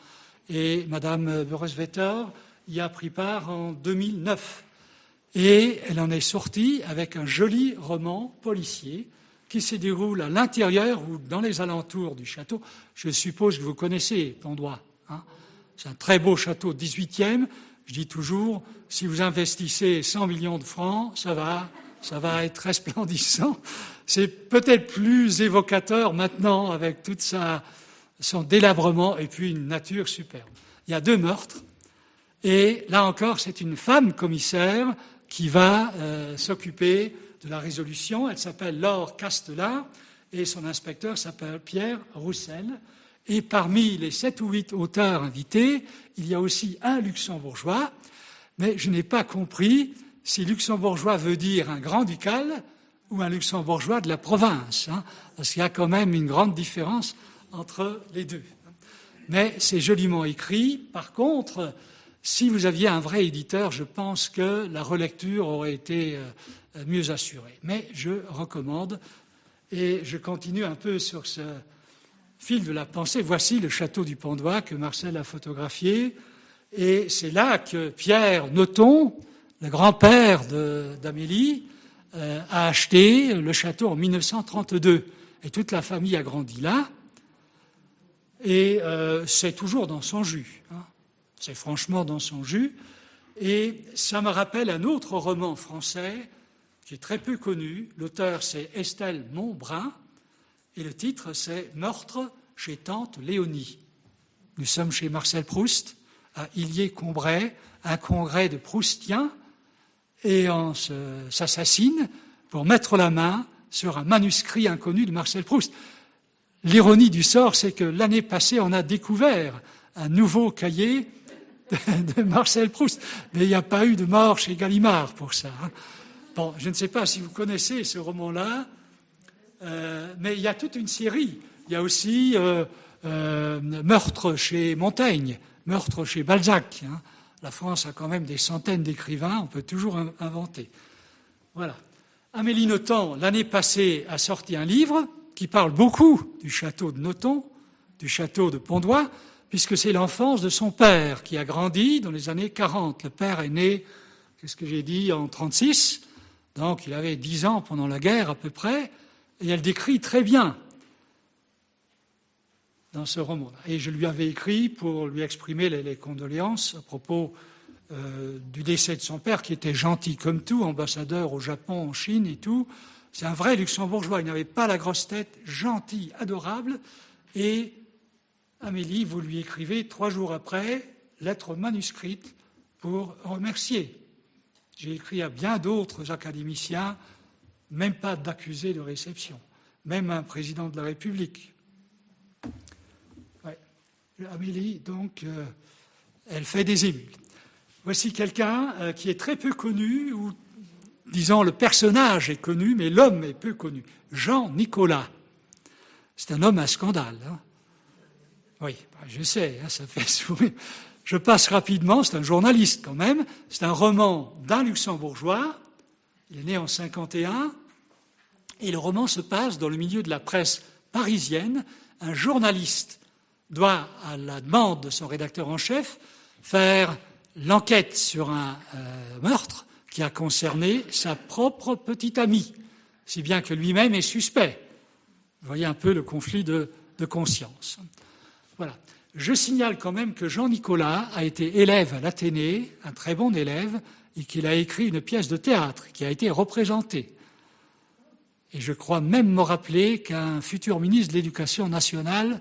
Et Madame Beresvetter y a pris part en 2009. Et elle en est sortie avec un joli roman policier qui se déroule à l'intérieur ou dans les alentours du château. Je suppose que vous connaissez Pondois. Hein C'est un très beau château 18e. Je dis toujours, si vous investissez 100 millions de francs, ça va, ça va être resplendissant. C'est peut-être plus évocateur maintenant avec tout son délabrement et puis une nature superbe. Il y a deux meurtres. Et là encore, c'est une femme commissaire qui va s'occuper de la résolution. Elle s'appelle Laure Castela et son inspecteur s'appelle Pierre Roussel. Et parmi les sept ou huit auteurs invités, il y a aussi un luxembourgeois, mais je n'ai pas compris si luxembourgeois veut dire un grand ducal ou un luxembourgeois de la province, hein, parce qu'il y a quand même une grande différence entre les deux. Mais c'est joliment écrit. Par contre, si vous aviez un vrai éditeur, je pense que la relecture aurait été euh, mieux assurée. Mais je recommande, et je continue un peu sur ce fil de la pensée. Voici le château du Pondois que Marcel a photographié. Et c'est là que Pierre Noton, le grand-père d'Amélie, euh, a acheté le château en 1932. Et toute la famille a grandi là. Et euh, c'est toujours dans son jus. Hein. C'est franchement dans son jus. Et ça me rappelle un autre roman français qui est très peu connu. L'auteur, c'est Estelle Montbrun. Et le titre, c'est Meurtre chez tante Léonie. Nous sommes chez Marcel Proust, à Illier-Combray, un congrès de Proustiens et on s'assassine pour mettre la main sur un manuscrit inconnu de Marcel Proust. L'ironie du sort, c'est que l'année passée, on a découvert un nouveau cahier de Marcel Proust, mais il n'y a pas eu de mort chez Gallimard pour ça. Hein. Bon, je ne sais pas si vous connaissez ce roman-là, euh, mais il y a toute une série. Il y a aussi euh, euh, Meurtre chez Montaigne, Meurtre chez Balzac. Hein. La France a quand même des centaines d'écrivains, on peut toujours inventer. Voilà. Amélie Nothomb, l'année passée, a sorti un livre qui parle beaucoup du château de Nothomb, du château de Pondois, puisque c'est l'enfance de son père qui a grandi dans les années 40. Le père est né, qu'est-ce que j'ai dit, en 36, donc il avait 10 ans pendant la guerre à peu près, et elle décrit très bien dans ce roman. Et je lui avais écrit pour lui exprimer les, condoléances à propos euh, du décès de son père, qui était gentil comme tout, ambassadeur au Japon, en Chine et tout. C'est un vrai luxembourgeois, il n'avait pas la grosse tête, gentil, adorable. Et Amélie, vous lui écrivez trois jours après, lettre manuscrite pour remercier. J'ai écrit à bien d'autres académiciens, même pas d'accusé de réception, même un président de la République. Amélie, donc, euh, elle fait des émules. Voici quelqu'un euh, qui est très peu connu, ou disons le personnage est connu, mais l'homme est peu connu. Jean Nicolas. C'est un homme à scandale. Hein. oui, bah, je sais, hein, ça fait sourire. Je passe rapidement, c'est un journaliste quand même. C'est un roman d'un luxembourgeois. Il est né en 51. Et le roman se passe dans le milieu de la presse parisienne. Un journaliste doit, à la demande de son rédacteur en chef, faire l'enquête sur un euh, meurtre qui a concerné sa propre petite amie, si bien que lui-même est suspect. Vous voyez un peu le conflit de, de conscience. Voilà. Je signale quand même que Jean-Nicolas a été élève à l'Athénée, un très bon élève, et qu'il a écrit une pièce de théâtre qui a été représentée. Et je crois même me rappeler qu'un futur ministre de l'Éducation nationale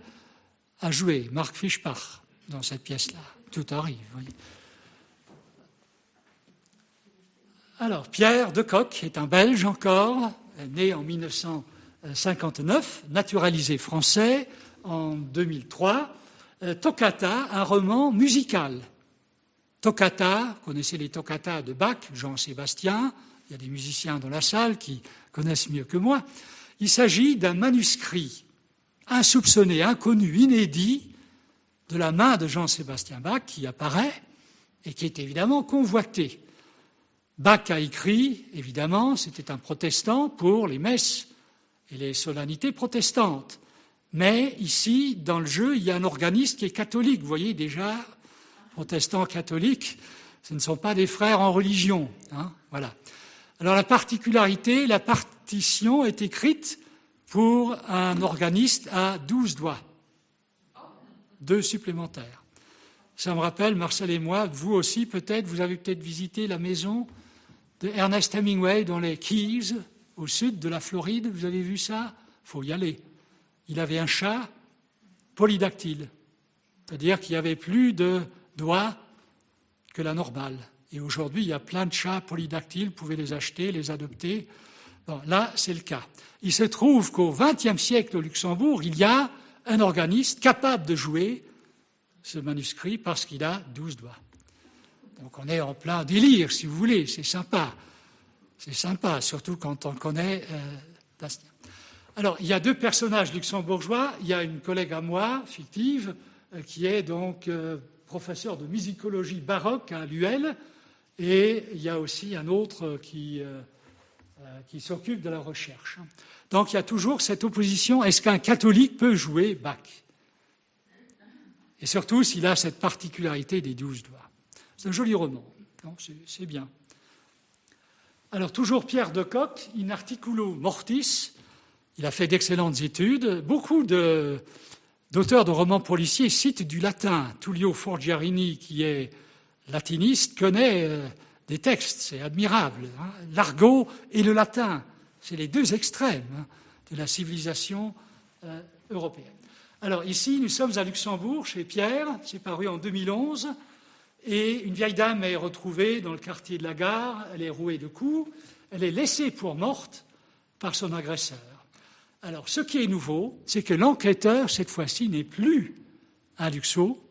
a joué Marc Fischbach dans cette pièce-là. Tout arrive. Alors, Pierre de Coq est un Belge encore, né en 1959, naturalisé français en 2003. Euh, Toccata, un roman musical. Toccata, vous connaissez les toccata de Bach, Jean-Sébastien, il y a des musiciens dans la salle qui connaissent mieux que moi. Il s'agit d'un manuscrit insoupçonné, inconnu, inédit de la main de Jean-Sébastien Bach qui apparaît et qui est évidemment convoité. Bach a écrit, évidemment, c'était un protestant pour les messes et les solennités protestantes. Mais ici, dans le jeu, il y a un organiste qui est catholique. Vous voyez déjà, protestants catholiques, ce ne sont pas des frères en religion. Hein, voilà. Alors la particularité, la partition est écrite pour un organiste à 12 doigts, deux supplémentaires. Ça me rappelle, Marcel et moi, vous aussi peut-être, vous avez peut-être visité la maison de Ernest Hemingway dans les Keys, au sud de la Floride. Vous avez vu ça? Faut y aller. Il avait un chat polydactyle, c'est-à-dire qu'il y avait plus de doigts que la normale. Et aujourd'hui, il y a plein de chats polydactyles, vous pouvez les acheter, les adopter. Bon, là, c'est le cas. Il se trouve qu'au XXe siècle au Luxembourg, il y a un organiste capable de jouer ce manuscrit parce qu'il a douze doigts. Donc on est en plein délire, si vous voulez, c'est sympa. C'est sympa, surtout quand on connaît euh, Alors, il y a deux personnages luxembourgeois. Il y a une collègue à moi, fictive, euh, qui est donc euh, professeur de musicologie baroque à l'UL, et il y a aussi un autre qui, qui s'occupe de la recherche. Donc il y a toujours cette opposition, est-ce qu'un catholique peut jouer Bach? Et surtout s'il a cette particularité des douze doigts. C'est un joli roman, c'est bien. Alors toujours Pierre de Coq, in articulo mortis, il a fait d'excellentes études. Beaucoup d'auteurs de, romans policiers citent du latin. Tullio Forgiarini, qui est latiniste, connaît euh, des textes, c'est admirable. Hein. L'argot et le latin, c'est les deux extrêmes hein, de la civilisation euh, européenne. Alors ici, nous sommes à Luxembourg, chez Pierre, c'est paru en 2011. Et une vieille dame est retrouvée dans le quartier de la gare, elle est rouée de coups, elle est laissée pour morte par son agresseur. Alors, ce qui est nouveau, c'est que l'enquêteur, cette fois-ci, n'est plus un luxo,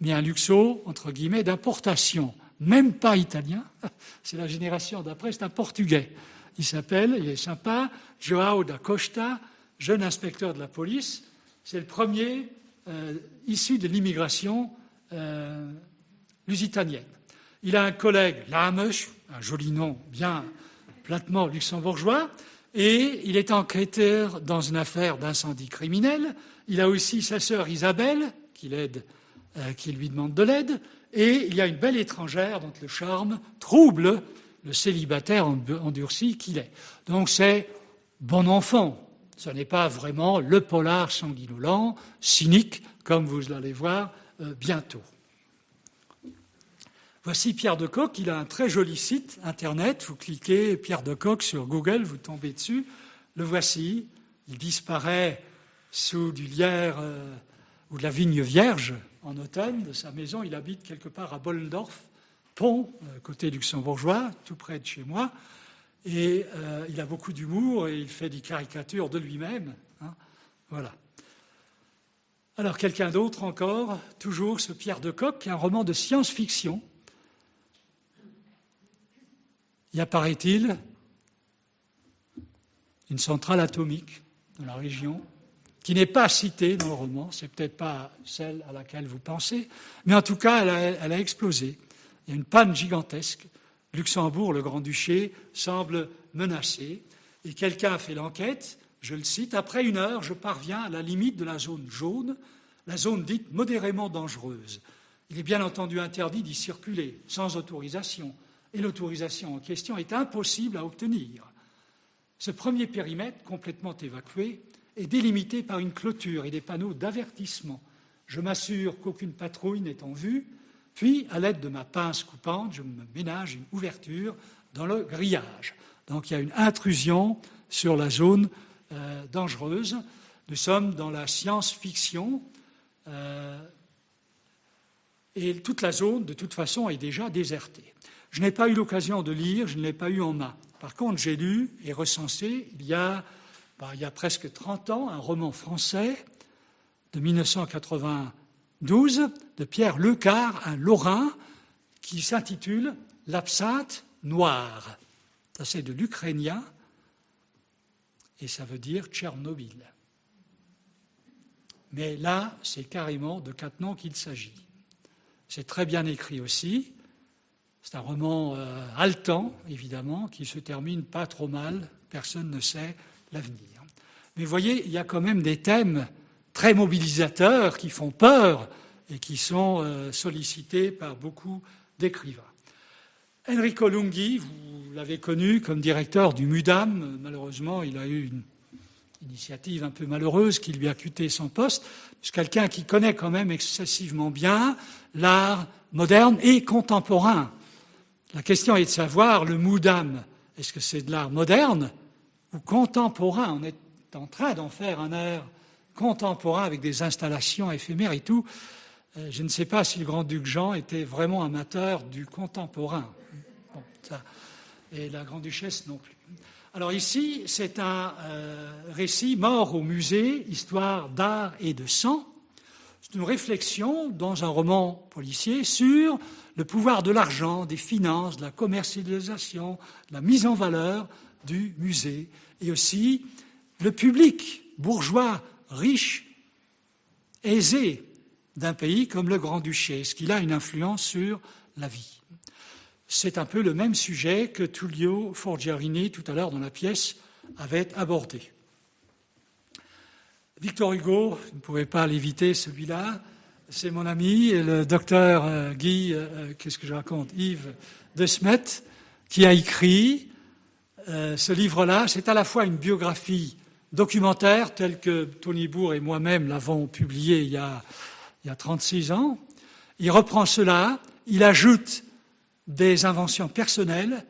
mais un luxo, entre guillemets, d'importation, même pas italien, c'est la génération d'après, c'est un portugais. Il s'appelle, il est sympa, Joao da Costa, jeune inspecteur de la police. C'est le premier euh, issu de l'immigration euh, lusitanienne. Il a un collègue, Lamesh, un joli nom bien platement luxembourgeois, et il est enquêteur dans une affaire d'incendie criminel. Il a aussi sa sœur Isabelle, qui, euh, qui lui demande de l'aide, et il y a une belle étrangère dont le charme trouble le célibataire endurci qu'il est. Donc c'est bon enfant. Ce n'est pas vraiment le polar sanguinolent, cynique, comme vous allez voir euh, bientôt. Voici Pierre de Coq, il a un très joli site internet, vous cliquez Pierre de Coq sur Google, vous tombez dessus, le voici, il disparaît sous du lierre euh, ou de la vigne vierge en automne de sa maison, il habite quelque part à Bollendorf, pont, euh, côté luxembourgeois, tout près de chez moi, et euh, il a beaucoup d'humour et il fait des caricatures de lui-même. Hein, voilà. Alors quelqu'un d'autre encore, toujours ce Pierre de Coq, un roman de science-fiction. Il apparaît-il? Une centrale atomique dans la région qui n'est pas citée dans le roman, c'est peut-être pas celle à laquelle vous pensez, mais en tout cas, elle a, explosé. Il y a une panne gigantesque. Luxembourg, le Grand-Duché, semble menacé. Et quelqu'un a fait l'enquête, je le cite, après une heure, je parviens à la limite de la zone jaune, la zone dite modérément dangereuse. Il est bien entendu interdit d'y circuler, sans autorisation et l'autorisation en question est impossible à obtenir. Ce premier périmètre, complètement évacué, est délimité par une clôture et des panneaux d'avertissement. Je m'assure qu'aucune patrouille n'est en vue, puis, à l'aide de ma pince coupante, je me ménage une ouverture dans le grillage. Donc il y a une intrusion sur la zone euh, dangereuse. Nous sommes dans la science-fiction. Euh, et toute la zone, de toute façon, est déjà désertée. Je n'ai pas eu l'occasion de lire, je ne l'ai pas eu en main. Par contre, j'ai lu et recensé, il y, a, il y a presque 30 ans, un roman français de 1992 de Pierre Lecar, un Lorrain, qui s'intitule L'absinthe noire. Ça, c'est de l'ukrainien et ça veut dire Tchernobyl. Mais là, c'est carrément de noms qu'il s'agit. C'est très bien écrit aussi. C'est un roman euh, haletant, évidemment, qui se termine pas trop mal. Personne ne sait l'avenir. Mais vous voyez, il y a quand même des thèmes très mobilisateurs qui font peur et qui sont euh, sollicités par beaucoup d'écrivains. Enrico Lunghi, vous l'avez connu comme directeur du MUDAM. Malheureusement, il a eu une initiative un peu malheureuse qui lui a cuté son poste. C'est quelqu'un qui connaît quand même excessivement bien l'art moderne et contemporain. La question est de savoir, le Moudam, est-ce que c'est de l'art moderne ou contemporain On est en train d'en faire un art contemporain avec des installations éphémères et tout. Euh, je ne sais pas si le grand-duc Jean était vraiment amateur du contemporain. et la grande-duchesse non plus. Alors ici, c'est un euh, récit mort au musée, histoire d'art et de sang. C'est une réflexion dans un roman policier sur le pouvoir de l'argent, des finances, de la commercialisation, de la mise en valeur du musée, et aussi le public bourgeois, riche, aisé d'un pays comme le Grand-Duché, ce qu'il a une influence sur la vie? C'est un peu le même sujet que Tullio Forgiarini, tout à l'heure dans la pièce, avait abordé. Victor Hugo, je ne pouvais pas l'éviter celui-là, c'est mon ami, le docteur euh, Guy, euh, euh, qu'est-ce que je raconte, Yves de Smet, qui a écrit ce livre-là. C'est à la fois une biographie documentaire, telle que Tony Bourg et moi-même l'avons publié il y, a, il y a 36 ans. Il reprend cela, il ajoute des inventions personnelles.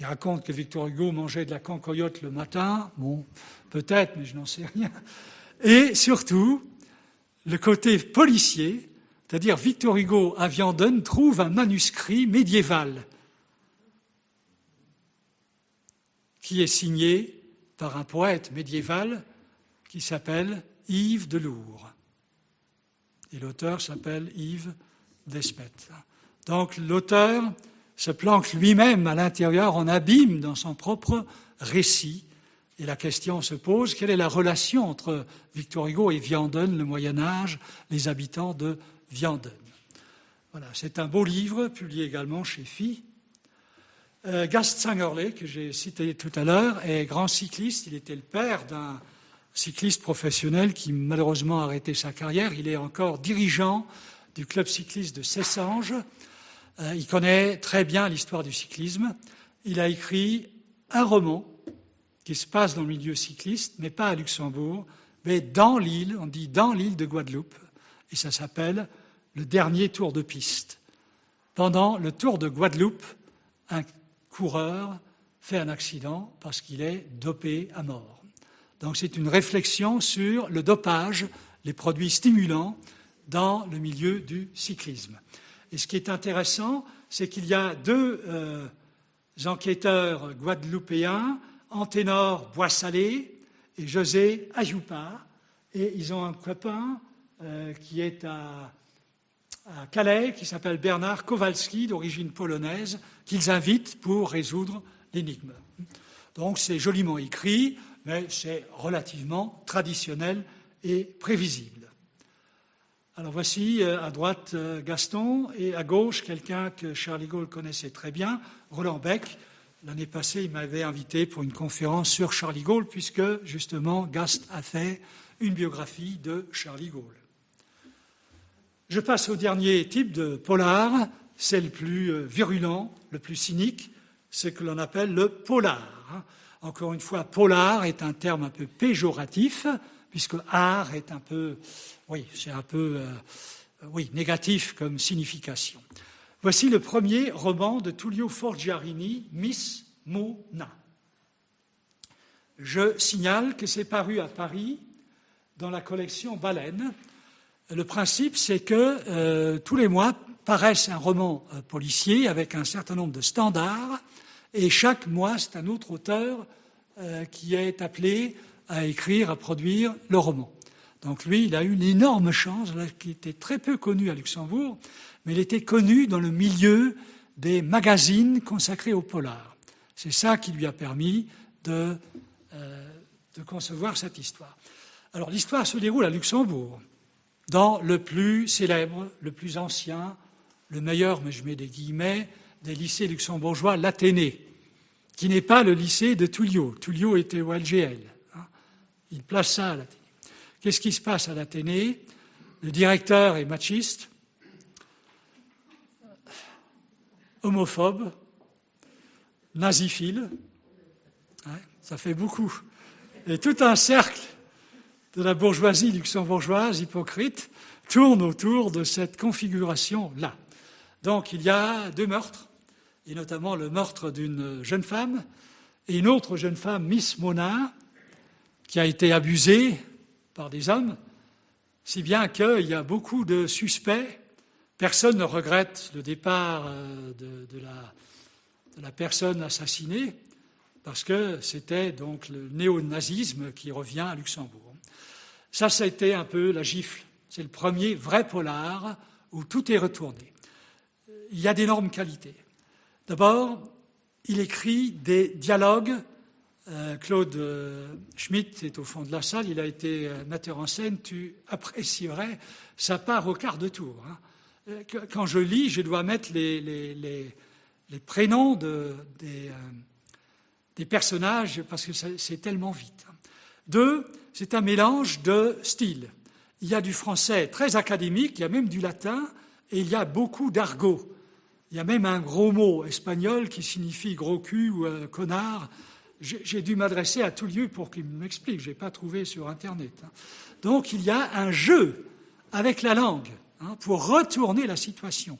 Il raconte que Victor Hugo mangeait de la cancoyote le matin. Bon, peut-être, mais je n'en sais rien. Et surtout, le côté policier, c'est-à-dire Victor Hugo à Vianden trouve un manuscrit médiéval qui est signé par un poète médiéval qui s'appelle Yves de. Et l'auteur s'appelle Yves Despet. Donc l'auteur se planque lui-même à l'intérieur en abîme dans son propre récit et la question se pose, quelle est la relation entre Victor Hugo et Vianden, le Moyen Âge, les habitants de Vianden? Voilà, c'est un beau livre, publié également chez Phi. Euh, Gast Sangerle, que j'ai cité tout à l'heure, est grand cycliste. Il était le père d'un cycliste professionnel qui malheureusement a arrêté sa carrière. Il est encore dirigeant du club cycliste de Cessange. Euh, il connaît très bien l'histoire du cyclisme. Il a écrit un roman qui se passe dans le milieu cycliste, mais pas à Luxembourg, mais dans l'île, on dit dans l'île de Guadeloupe, et ça s'appelle le dernier tour de piste. Pendant le tour de Guadeloupe, un coureur fait un accident parce qu'il est dopé à mort. Donc c'est une réflexion sur le dopage, les produits stimulants dans le milieu du cyclisme. Et ce qui est intéressant, c'est qu'il y a deux euh, enquêteurs guadeloupéens Anténor Boissalé et José Ayoupa. Et ils ont un copain euh, qui est à, Calais, qui s'appelle Bernard Kowalski, d'origine polonaise, qu'ils invitent pour résoudre l'énigme. Donc c'est joliment écrit, mais c'est relativement traditionnel et prévisible. Alors voici euh, à droite euh, Gaston et à gauche quelqu'un que Charlie Gaulle connaissait très bien, Roland Beck, L'année passée, il m'avait invité pour une conférence sur Charlie Gaulle, puisque justement Gast a fait une biographie de Charlie Gaulle. Je passe au dernier type de polar, c'est le plus euh, virulent, le plus cynique, ce que l'on appelle le polar. Encore une fois, polar est un terme un peu péjoratif, puisque art est un peu, oui, c'est un peu, euh, oui, négatif comme signification. Voici le premier roman de Tullio Forgiarini, Miss Mona. Je signale que c'est paru à Paris dans la collection Baleine. Le principe, c'est que euh, tous les mois paraissent un roman euh, policier avec un certain nombre de standards, et chaque mois, c'est un autre auteur euh, qui est appelé à écrire, à produire le roman. Donc lui, il a eu une énorme chance, qui était très peu connu à Luxembourg, mais il était connu dans le milieu des magazines consacrés au polar. C'est ça qui lui a permis de, euh, de concevoir cette histoire. Alors l'histoire se déroule à Luxembourg, dans le plus célèbre, le plus ancien, le meilleur, mais je mets des guillemets, des lycées luxembourgeois, l'Athénée, qui n'est pas le lycée de Tullio. Tullio était au LGL. Hein. Il place ça à l'Athénée. Qu'est-ce qui se passe à l'Athénée? Le directeur est machiste, homophobe, naziphile, ça fait beaucoup. Et tout un cercle de la bourgeoisie luxembourgeoise hypocrite tourne autour de cette configuration-là. Donc il y a deux meurtres, et notamment le meurtre d'une jeune femme et une autre jeune femme, Miss Mona, qui a été abusée par des hommes. si bien qu'il y a beaucoup de suspects. Personne ne regrette le départ euh, de, la, personne assassinée, parce que c'était donc le néo-nazisme qui revient à Luxembourg. Ça, ça a été un peu la gifle. C'est le premier vrai polar où tout est retourné. Il y a d'énormes qualités. D'abord, il écrit des dialogues euh, Claude euh, Schmitt est au fond de la salle, il a été euh, metteur en scène, tu apprécierais sa part au quart de tour. Hein. Quand je lis, je dois mettre les, prénoms des, personnages parce que c'est tellement vite. Hein. Deux, c'est un mélange de styles. Il y a du français très académique, il y a même du latin, et il y a beaucoup d'argot. Il y a même un gros mot espagnol qui signifie gros cul ou connard j'ai dû m'adresser à tout lieu pour qu'il m'explique. Je n'ai pas trouvé sur Internet. Hein. Donc il y a un jeu avec la langue hein, pour retourner la situation.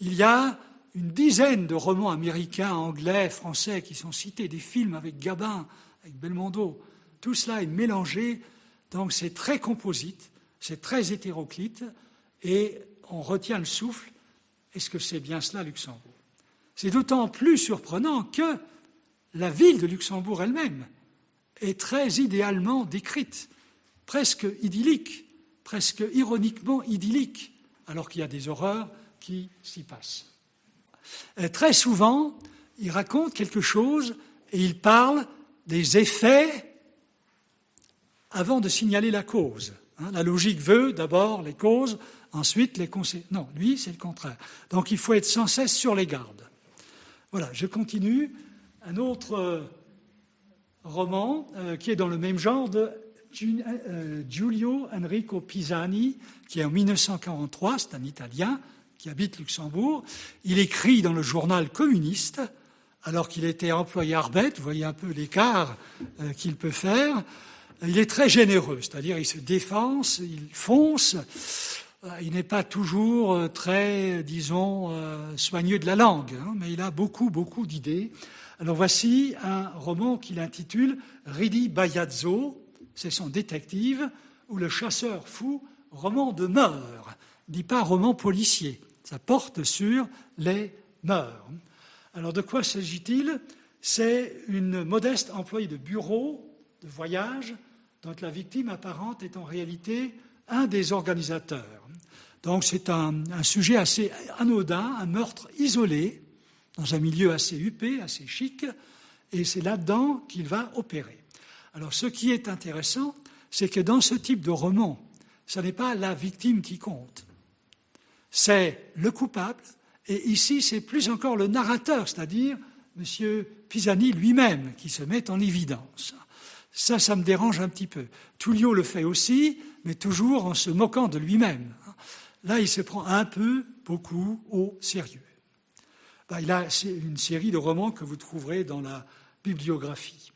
Il y a une dizaine de romans américains, anglais, français qui sont cités, des films avec Gabin, avec Belmondo. Tout cela est mélangé, donc c'est très composite, c'est très hétéroclite, et on retient le souffle. Est-ce que c'est bien cela, Luxembourg? C'est d'autant plus surprenant que la ville de Luxembourg elle-même est très idéalement décrite, presque idyllique, presque ironiquement idyllique, alors qu'il y a des horreurs qui s'y passent. Euh, très souvent, il raconte quelque chose et il parle des effets avant de signaler la cause. Hein. la logique veut d'abord les causes, ensuite les conséquences. Non, lui, c'est le contraire. Donc il faut être sans cesse sur les gardes. Voilà, je continue un autre euh, roman euh, qui est dans le même genre de euh, Giulio Enrico Pisani, qui est en 1943, c'est un Italien qui habite Luxembourg. Il écrit dans le journal communiste, alors qu'il était employé Arbet, vous voyez un peu l'écart qu'il peut faire. Il est très généreux, c'est-à-dire il se défense, il fonce, il n'est pas toujours très, disons, soigneux de la langue, hein, mais il a beaucoup, beaucoup d'idées. Alors voici un roman qu'il intitule Ridi Bayazzo, c'est son détective, ou Le chasseur fou, roman de mœurs, dit pas roman policier, ça porte sur les mœurs. Alors de quoi s'agit-il? C'est une modeste employée de bureau, de voyage, dont la victime apparente est en réalité un des organisateurs. Donc c'est un, sujet assez anodin, un meurtre isolé, dans un milieu assez huppé, assez chic, et c'est là-dedans qu'il va opérer. Alors ce qui est intéressant, c'est que dans ce type de roman, ce n'est pas la victime qui compte, c'est le coupable, et ici c'est plus encore le narrateur, c'est-à-dire M. Pisani lui-même qui se met en évidence. Ça, ça me dérange un petit peu. Tullio le fait aussi, mais toujours en se moquant de lui-même. Là, il se prend un peu, beaucoup au sérieux. Bah, il a une série de romans que vous trouverez dans la bibliographie.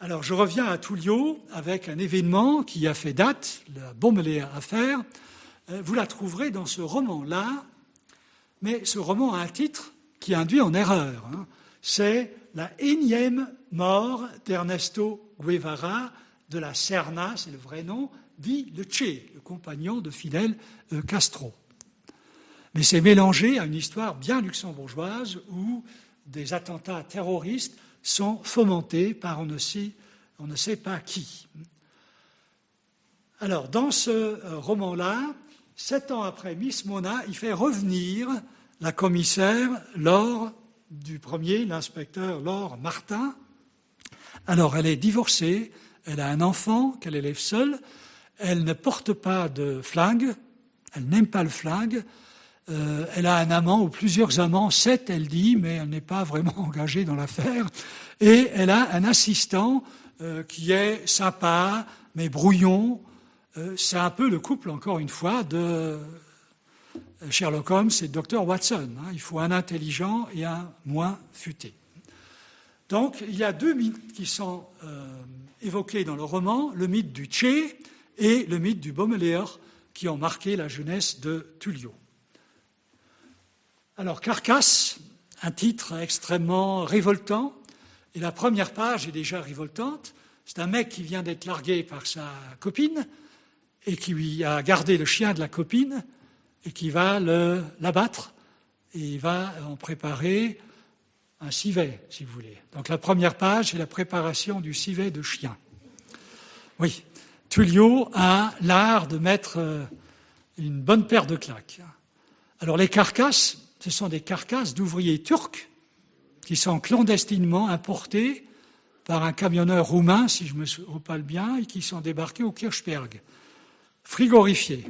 Alors je reviens à Tullio avec un événement qui a fait date, la bombe affaire. Euh, vous la trouverez dans ce roman-là, mais ce roman a un titre qui induit en erreur. Hein. C'est la énième mort d'Ernesto Guevara de la Serna, c'est le vrai nom, dit le Che, le compagnon de Fidel euh, Castro. Mais c'est mélangé à une histoire bien luxembourgeoise où des attentats terroristes sont fomentés par on ne sait, on ne sait pas qui. Alors, dans ce euh, roman-là, sept ans après Miss Mona, il fait revenir la commissaire Laure du premier, l'inspecteur Laure Martin. Alors, elle est divorcée, elle a un enfant qu'elle élève seule, elle ne porte pas de flingue, elle n'aime pas le flingue, euh, elle a un amant ou plusieurs amants, sept, elle dit, mais elle n'est pas vraiment engagée dans l'affaire. Et elle a un assistant euh, qui est sympa, mais brouillon. Euh, c'est un peu le couple, encore une fois, de Sherlock Holmes et Dr. Watson. Hein. Il faut un intelligent et un moins futé. Donc, il y a deux mythes qui sont évoqués dans le roman, le mythe du Tché et le mythe du Baumeleer, qui ont marqué la jeunesse de Tullio. Alors, Carcasse, un titre extrêmement révoltant, et la première page est déjà révoltante. C'est un mec qui vient d'être largué par sa copine, et qui a gardé le chien de la copine et qui va l'abattre et il va en préparer un civet, si vous voulez. Donc la première page, c'est la préparation du civet de chien. Oui, Tullio a l'art de mettre euh, une bonne paire de claques. Alors les carcasses, ce sont des carcasses d'ouvriers turcs qui sont clandestinement importés par un camionneur roumain, si je me rappelle bien, et qui sont débarqués au Kirchberg, frigorifiés.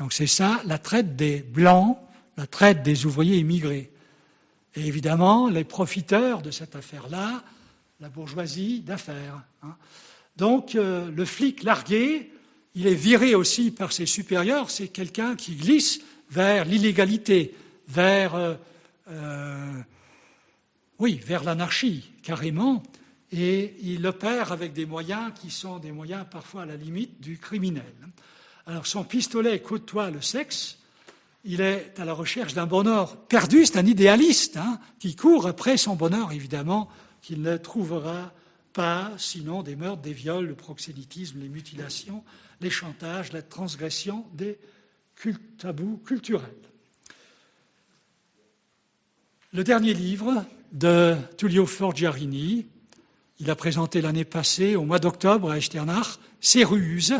Donc c'est ça la traite des blancs, la traite des ouvriers immigrés. Et évidemment, les profiteurs de cette affaire-là, la bourgeoisie d'affaires. Hein. Donc euh, le flic largué, il est viré aussi par ses supérieurs, c'est quelqu'un qui glisse vers l'illégalité, vers, euh, euh, oui, vers l'anarchie, carrément, et il opère avec des moyens qui sont des moyens parfois à la limite du criminel. Alors son pistolet côtoie le sexe, il est à la recherche d'un bonheur perdu, c'est un idéaliste hein, qui court après son bonheur, évidemment, qu'il ne trouvera pas, sinon des meurtres, des viols, le proxénétisme, les mutilations, les chantages, la transgression des tabous culturels. Le dernier livre de Tullio Forgiarini, il a présenté l'année passée, au mois d'octobre, à Echternach, Céruse,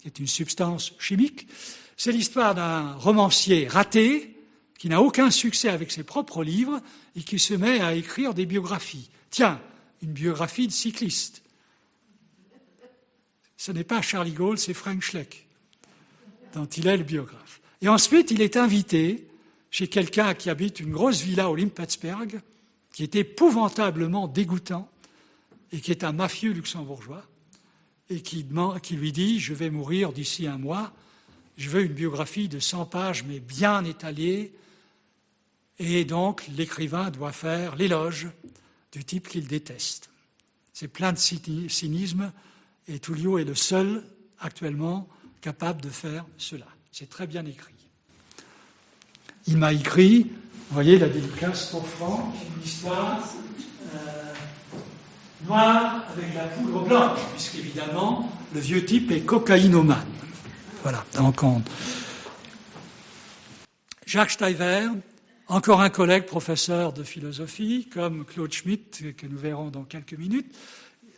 qui est une substance chimique. C'est l'histoire d'un romancier raté qui n'a aucun succès avec ses propres livres et qui se met à écrire des biographies. Tiens, une biographie de cycliste. Ce n'est pas Charlie Gaulle, c'est Frank Schleck, dont il est le biographe. Et ensuite, il est invité chez quelqu'un qui habite une grosse villa au Limpetzberg, qui est épouvantablement dégoûtant et qui est un mafieux luxembourgeois, et qui, qui lui dit Je vais mourir d'ici un mois, je veux une biographie de 100 pages, mais bien étalée. Et donc, l'écrivain doit faire l'éloge du type qu'il déteste. C'est plein de cynisme, et Tullio est le seul actuellement capable de faire cela. C'est très bien écrit. Il m'a écrit, vous voyez la dédicace pour Franck, une histoire euh, noire avec la poudre blanche, puisqu'évidemment, le vieux type est cocaïnomane. Voilà, donc Jacques Steiver, encore un collègue professeur de philosophie, comme Claude Schmitt, que nous verrons dans quelques minutes.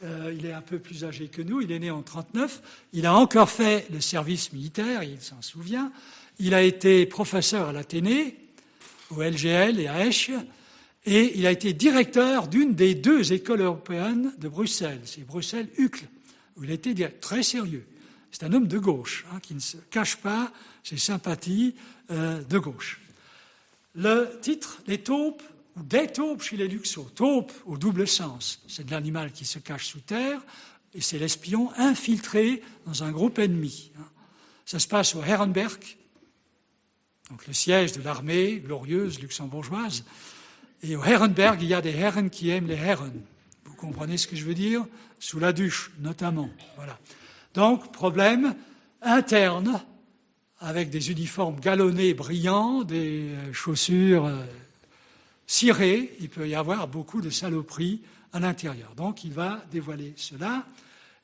Euh, il est un peu plus âgé que nous, il est né en 1939. Il a encore fait le service militaire, il s'en souvient. Il a été professeur à l'Athénée, au LGL et à Esch, et il a été directeur d'une des deux écoles européennes de Bruxelles, c'est Bruxelles-Uccle, où il a été très sérieux. C'est un homme de gauche, hein, qui ne se cache pas ses sympathies euh, de gauche. Le titre, les taupes, ou des taupes chez les luxos. Taupe au double sens, c'est de l'animal qui se cache sous terre, et c'est l'espion infiltré dans un groupe ennemi. Hein. Ça se passe au Herrenberg, donc le siège de l'armée glorieuse luxembourgeoise. Et au Herrenberg, il y a des Herren qui aiment les Herren. Vous comprenez ce que je veux dire? Sous la duche, notamment. Voilà. Donc, problème interne avec des uniformes galonnés brillants, des euh, chaussures euh, cirées. Il peut y avoir beaucoup de saloperies à l'intérieur. Donc il va dévoiler cela.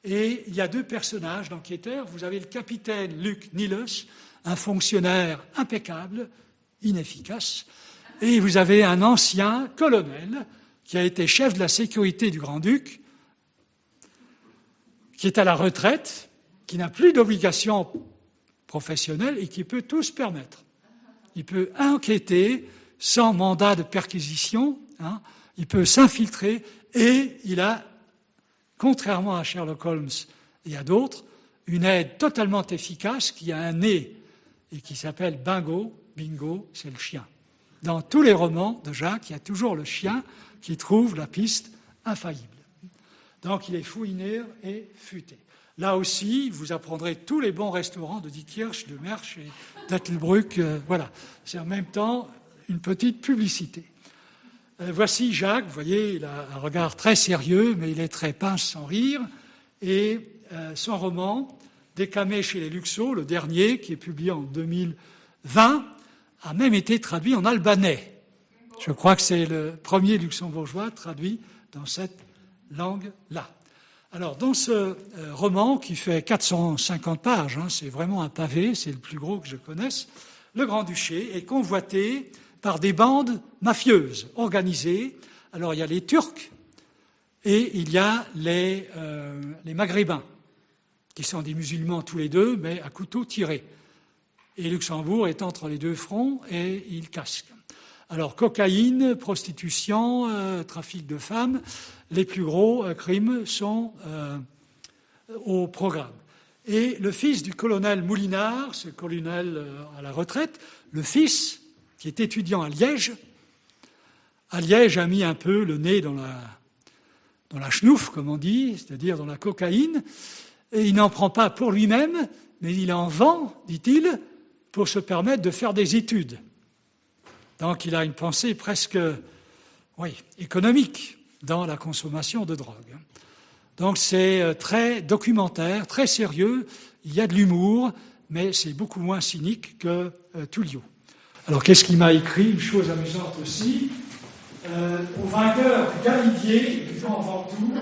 Et il y a deux personnages d'enquêteurs. Vous avez le capitaine Luc Niels, un fonctionnaire impeccable, inefficace, et vous avez un ancien colonel qui a été chef de la sécurité du Grand-Duc, qui est à la retraite, qui n'a plus d'obligation professionnel et qui peut tout se permettre. Il peut enquêter sans mandat de perquisition, hein. il peut s'infiltrer et il a, contrairement à Sherlock Holmes et à d'autres, une aide totalement efficace qui a un nez et qui s'appelle Bingo. Bingo, c'est le chien. Dans tous les romans de Jacques, il y a toujours le chien qui trouve la piste infaillible. Donc il est fouiné et futé. Là aussi, vous apprendrez tous les bons restaurants de Dietkirch, de Mersch et d'Attelbruck. Euh, voilà. C'est en même temps une petite publicité. Euh, voici Jacques, vous voyez, il a un regard très sérieux, mais il est très pince sans rire. Et euh, son roman, Décamé chez les Luxos, le dernier, qui est publié en 2020, a même été traduit en albanais. Je crois que c'est le premier luxembourgeois traduit dans cette langue-là. Alors, dans ce euh, roman qui fait 450 pages, hein, c'est vraiment un pavé, c'est le plus gros que je connaisse, le Grand-Duché est convoité par des bandes mafieuses organisées. Alors, il y a les Turcs et il y a les, euh, Maghrébins, qui sont des musulmans tous les deux, mais à couteau tiré. Et Luxembourg est entre les deux fronts et il casque. Alors, cocaïne, prostitution, euh, trafic de femmes, les plus gros euh, crimes sont euh, au programme. Et le fils du colonel Moulinard, ce colonel à la retraite, le fils, qui est étudiant à Liège, à Liège a mis un peu le nez dans la, dans la comme on dit, c'est-à-dire dans la cocaïne, et il n'en prend pas pour lui-même, mais il en vend, dit-il, pour se permettre de faire des études. Donc il a une pensée presque oui, économique dans la consommation de drogue. Donc c'est euh, très documentaire, très sérieux, il y a de l'humour, mais c'est beaucoup moins cynique que euh, Tullio. Alors qu'est-ce qu'il m'a écrit? Une chose amusante aussi. Euh, au vainqueur Galidier, du en Ventoux,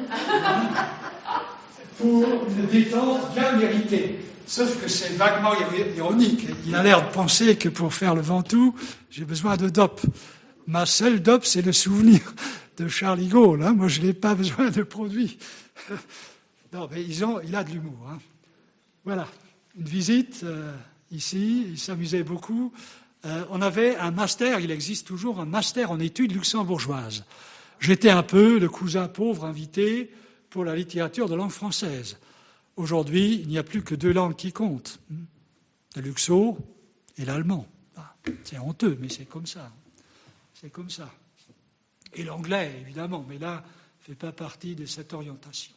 pour une détente bien méritée. Sauf que c'est vaguement ironique. Il a l'air de penser que pour faire le Ventoux, j'ai besoin de dope. Ma seule dope, c'est le souvenir de Charlie Gaulle. Hein. Moi, je n'ai pas besoin de produits. non, mais ils ont, il a de l'humour. Hein. Voilà, une visite euh, ici. Il s'amusait beaucoup. Euh, on avait un master, il existe toujours un master en études luxembourgeoises. J'étais un peu le cousin pauvre invité pour la littérature de langue française. Aujourd'hui, il n'y a plus que deux langues qui comptent, le luxo et l'allemand. Ah, c'est honteux, mais c'est comme ça. C'est comme ça. Et l'anglais, évidemment, mais là, ne fait pas partie de cette orientation.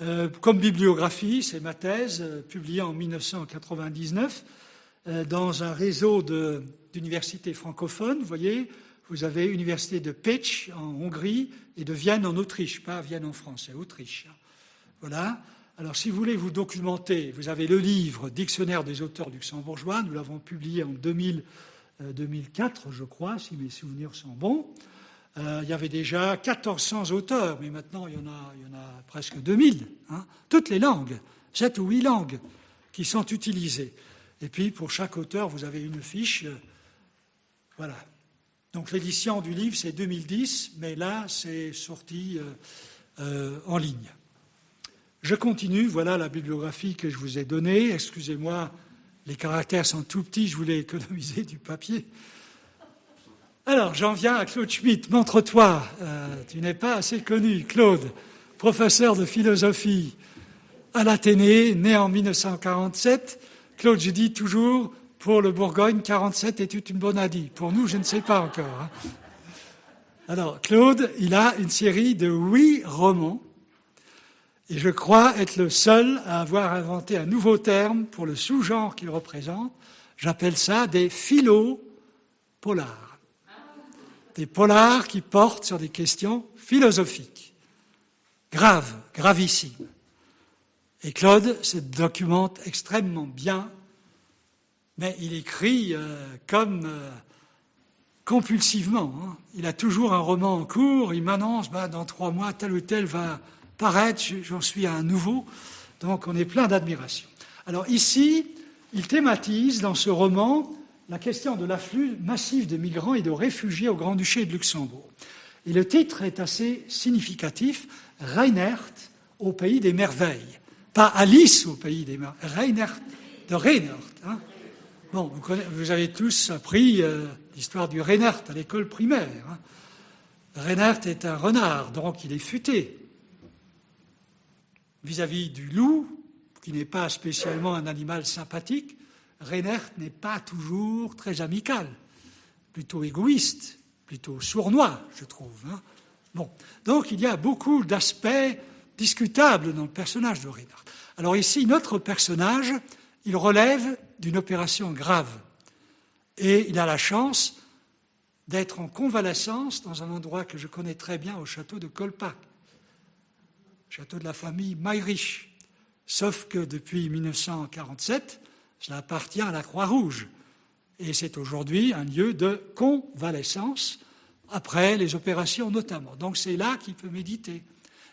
Euh, comme bibliographie, c'est ma thèse, euh, publiée en 1999 euh, dans un réseau d'universités francophones. Vous voyez, vous avez l'université de Pécs en Hongrie et de Vienne en Autriche, pas Vienne en France, c'est Autriche. Voilà. Alors, si vous voulez vous documenter, vous avez le livre Dictionnaire des auteurs luxembourgeois. Nous l'avons publié en 2004, euh, je crois, si mes souvenirs sont bons. Euh, il y avait déjà 1400 auteurs, mais maintenant il y en a, presque 2000. Hein. toutes les langues, sept ou huit langues qui sont utilisées. Et puis, pour chaque auteur, vous avez une fiche. Euh, voilà. Donc, l'édition du livre, c'est 2010, mais là, c'est sorti en ligne. Je continue, voilà la bibliographie que je vous ai donnée. Excusez-moi, les caractères sont tout petits, je voulais économiser du papier. Alors, j'en viens à Claude Schmitt. Montre-toi, euh, tu n'es pas assez connu. Claude, professeur de philosophie à l'Athénée, né en 1947. Claude, je dis toujours, pour le Bourgogne, 47 est une bonne année. Pour nous, je ne sais pas encore. Hein. Alors, Claude, il a une série de huit romans et je crois être le seul à avoir inventé un nouveau terme pour le sous-genre qu'il représente. J'appelle ça des philo-polars. Des polars qui portent sur des questions philosophiques, graves, gravissimes. Et Claude se documente extrêmement bien, mais il écrit euh, comme euh, compulsivement. Hein. Il a toujours un roman en cours, il m'annonce, bah, dans trois mois, tel ou tel va paraître, j'en suis à un nouveau, donc on est plein d'admiration. Alors ici, il thématise dans ce roman la question de l'afflux massif de migrants et de réfugiés au Grand-Duché de Luxembourg. Et le titre est assez significatif, Reinert au pays des merveilles. Pas Alice au pays des merveilles, Reinert de Reinert. Hein. bon, vous, avez tous appris euh, l'histoire du Reinert à l'école primaire. Hein. Reinert est un renard, donc il est futé vis-à-vis du loup, qui n'est pas spécialement un animal sympathique, Reinert n'est pas toujours très amical, plutôt égoïste, plutôt sournois, je trouve. Hein. bon. Donc il y a beaucoup d'aspects discutables dans le personnage de Reinhardt. Alors ici, notre personnage, il relève d'une opération grave. Et il a la chance d'être en convalescence dans un endroit que je connais très bien au château de Colpac château de la famille Meyrich. Sauf que depuis 1947, cela appartient à la Croix-Rouge. Et c'est aujourd'hui un lieu de convalescence, après les opérations notamment. Donc c'est là qu'il peut méditer.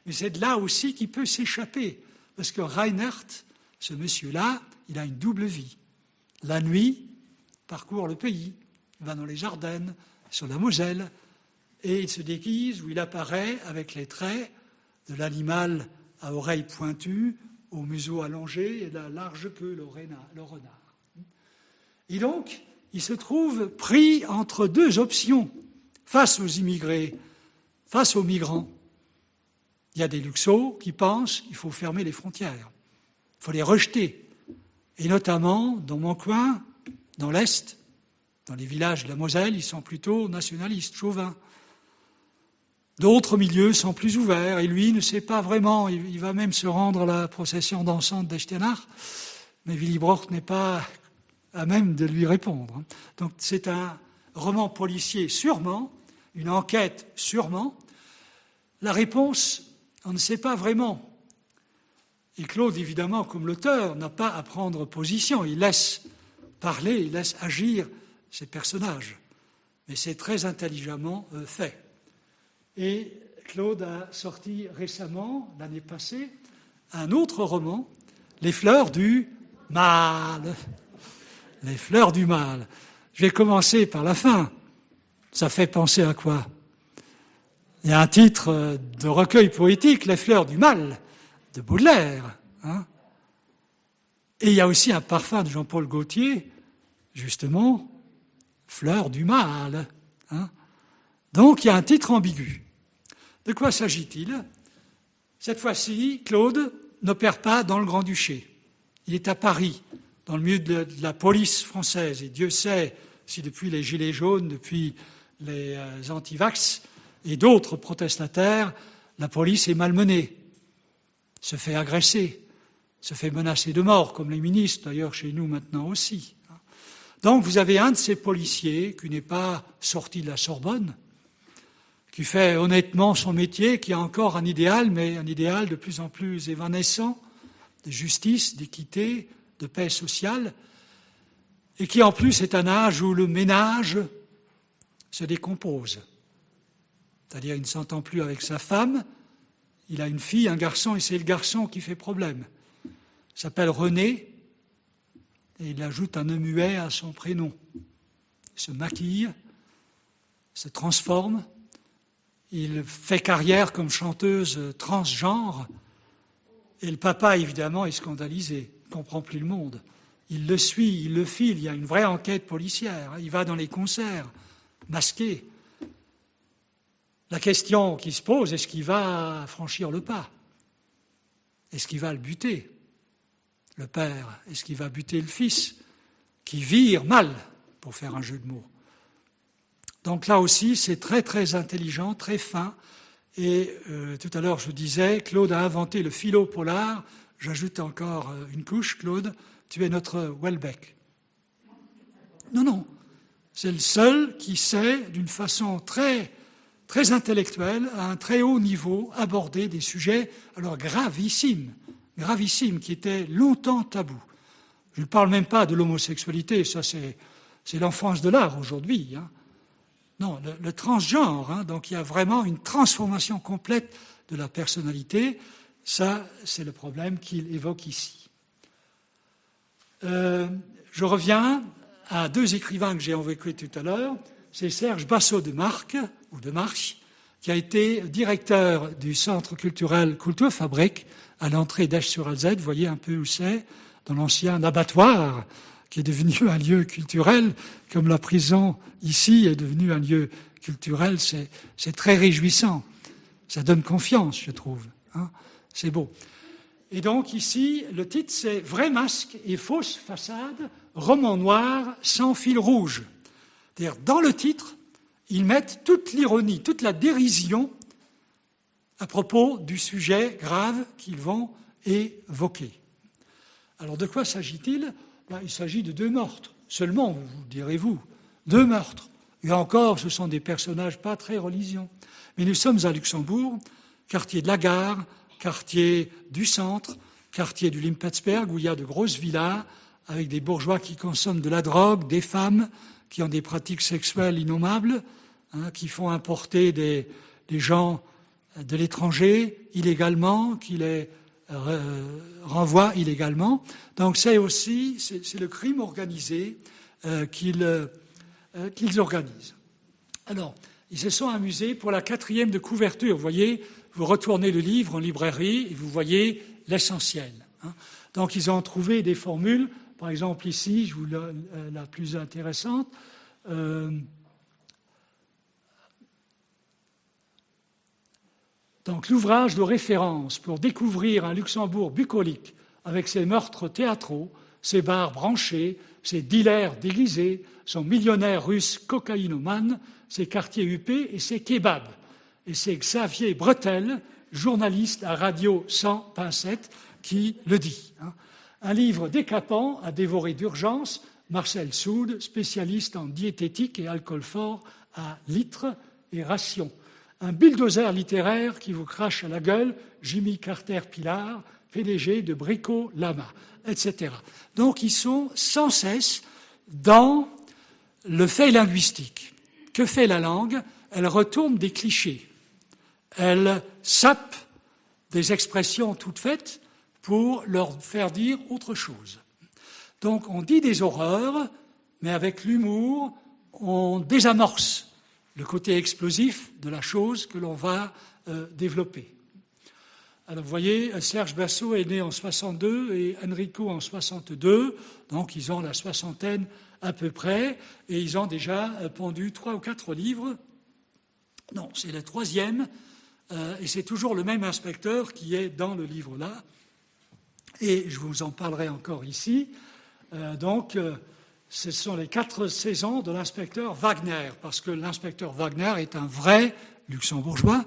Mais c'est là aussi qu'il peut s'échapper. Parce que Reinhardt, ce monsieur-là, il a une double vie. La nuit, parcourt le pays, il va dans les Ardennes, sur la Moselle, et il se déguise ou il apparaît avec les traits de l'animal à oreilles pointues, au museau allongé et la large queue, le renard. Et donc, il se trouve pris entre deux options face aux immigrés, face aux migrants. Il y a des luxos qui pensent qu'il faut fermer les frontières, il faut les rejeter. Et notamment, dans mon coin, dans l'Est, dans les villages de la Moselle, ils sont plutôt nationalistes, chauvins. D'autres milieux sont plus ouverts, et lui ne sait pas vraiment, il, va même se rendre à la procession dansante d'Echternach, mais Willy Brock n'est pas à même de lui répondre. Donc c'est un roman policier sûrement, une enquête sûrement. La réponse, on ne sait pas vraiment. Et Claude, évidemment, comme l'auteur, n'a pas à prendre position. Il laisse parler, il laisse agir ses personnages. Mais c'est très intelligemment euh, fait. Et Claude a sorti récemment, l'année passée, un autre roman, Les fleurs du mal. Les fleurs du mal. Je vais commencer par la fin. Ça fait penser à quoi? Il y a un titre euh, de recueil poétique, Les fleurs du mal, de Baudelaire. Hein. Et il y a aussi un parfum de Jean-Paul Gaultier, justement, Fleurs du mal. Hein. Donc il y a un titre ambigu. De quoi s'agit-il? Cette fois-ci, Claude n'opère pas dans le Grand-Duché. Il est à Paris, dans le milieu de la police française. Et Dieu sait si depuis les Gilets jaunes, depuis les euh, antivax et d'autres protestataires, la police est malmenée, se fait agresser, se fait menacer de mort, comme les ministres d'ailleurs chez nous maintenant aussi. Donc vous avez un de ces policiers qui n'est pas sorti de la Sorbonne, qui fait honnêtement son métier, qui a encore un idéal, mais un idéal de plus en plus évanescent, de justice, d'équité, de paix sociale, et qui en plus est un âge où le ménage se décompose. C'est-à-dire il ne s'entend plus avec sa femme, il a une fille, un garçon, et c'est le garçon qui fait problème. Il s'appelle René, et il ajoute un muet à son prénom. Il se maquille, se transforme, il fait carrière comme chanteuse transgenre. Et le papa, évidemment, est scandalisé, ne comprend plus le monde. Il le suit, il le file, il y a une vraie enquête policière. Il va dans les concerts, masqué. La question qui se pose, est-ce qu'il va franchir le pas? Est-ce qu'il va le buter Le père? Est-ce qu'il va buter le fils Qui vire mal, pour faire un jeu de mots? Donc là aussi, c'est très très intelligent, très fin. Et euh, tout à l'heure, je disais, Claude a inventé le philo polar. J'ajoute encore euh, une couche, Claude, tu es notre Welbeck. Non, non, c'est le seul qui sait, d'une façon très, très intellectuelle, à un très haut niveau, aborder des sujets alors gravissimes, gravissimes, qui étaient longtemps tabous. Je ne parle même pas de l'homosexualité, ça c'est, l'enfance de l'art aujourd'hui. Hein. Non, le, transgenre, hein, donc il y a vraiment une transformation complète de la personnalité. Ça, c'est le problème qu'il évoque ici. Euh, je reviens à deux écrivains que j'ai évoqués tout à l'heure. C'est Serge Bassot de Marc, ou de Marche, qui a été directeur du centre culturel Kulturfabrik à l'entrée d'Esch-sur-Alzette. Vous voyez un peu où c'est, dans l'ancien abattoir qui est devenu un lieu culturel, comme la prison ici est devenue un lieu culturel, c'est très réjouissant. Ça donne confiance, je trouve. Hein. c'est beau. Et donc ici, le titre, c'est Vrai masque et fausse façade, roman noir sans fil rouge. C'est-à-dire, dans le titre, ils mettent toute l'ironie, toute la dérision à propos du sujet grave qu'ils vont évoquer. Alors de quoi s'agit-il? Il s'agit de deux meurtres. Seulement, vous direz-vous, deux meurtres. Et encore, ce sont des personnages pas très religieux. Mais nous sommes à Luxembourg, quartier de la gare, quartier du centre, quartier du Limpetsberg, où il y a de grosses villas avec des bourgeois qui consomment de la drogue, des femmes qui ont des pratiques sexuelles innommables, hein, qui font importer des, des gens de l'étranger illégalement, qui les renvoie illégalement. Donc c'est aussi c'est le crime organisé euh, qu'ils organisent. Alors, ils se sont amusés pour la quatrième de couverture. Vous voyez, vous retournez le livre en librairie et vous voyez l'essentiel. Hein. Donc ils ont trouvé des formules, par exemple ici, je vous la, la plus intéressante. Euh, donc l'ouvrage de référence pour découvrir un Luxembourg bucolique avec ses meurtres théâtraux, ses bars branchés, ses dealers déguisés, son millionnaire russe cocaïnomane, ses quartiers huppés et ses kebabs. Et c'est Xavier Bretel, journaliste à Radio sans pincettes, qui le dit. Hein. Un livre décapant à dévorer d'urgence, Marcel Soud, spécialiste en diététique et alcool fort à litres et rations. Un bulldozer littéraire qui vous crache à la gueule, Jimmy Carter Pilar, PDG de Brico Lama, etc. Donc ils sont sans cesse dans le fait linguistique. Que fait la langue? Elle retourne des clichés. Elle sape des expressions toutes faites pour leur faire dire autre chose. Donc on dit des horreurs, mais avec l'humour, on désamorce le côté explosif de la chose que l'on va euh, développer. Alors vous voyez, Serge Bassot est né en 62 et Enrico en 62, donc ils ont la soixantaine à peu près, et ils ont déjà euh, pendu trois ou quatre livres. Non, c'est le troisième, euh, et c'est toujours le même inspecteur qui est dans le livre-là et je vous en parlerai encore ici. Euh, donc, euh, ce sont les quatre saisons de l'inspecteur Wagner, parce que l'inspecteur Wagner est un vrai luxembourgeois.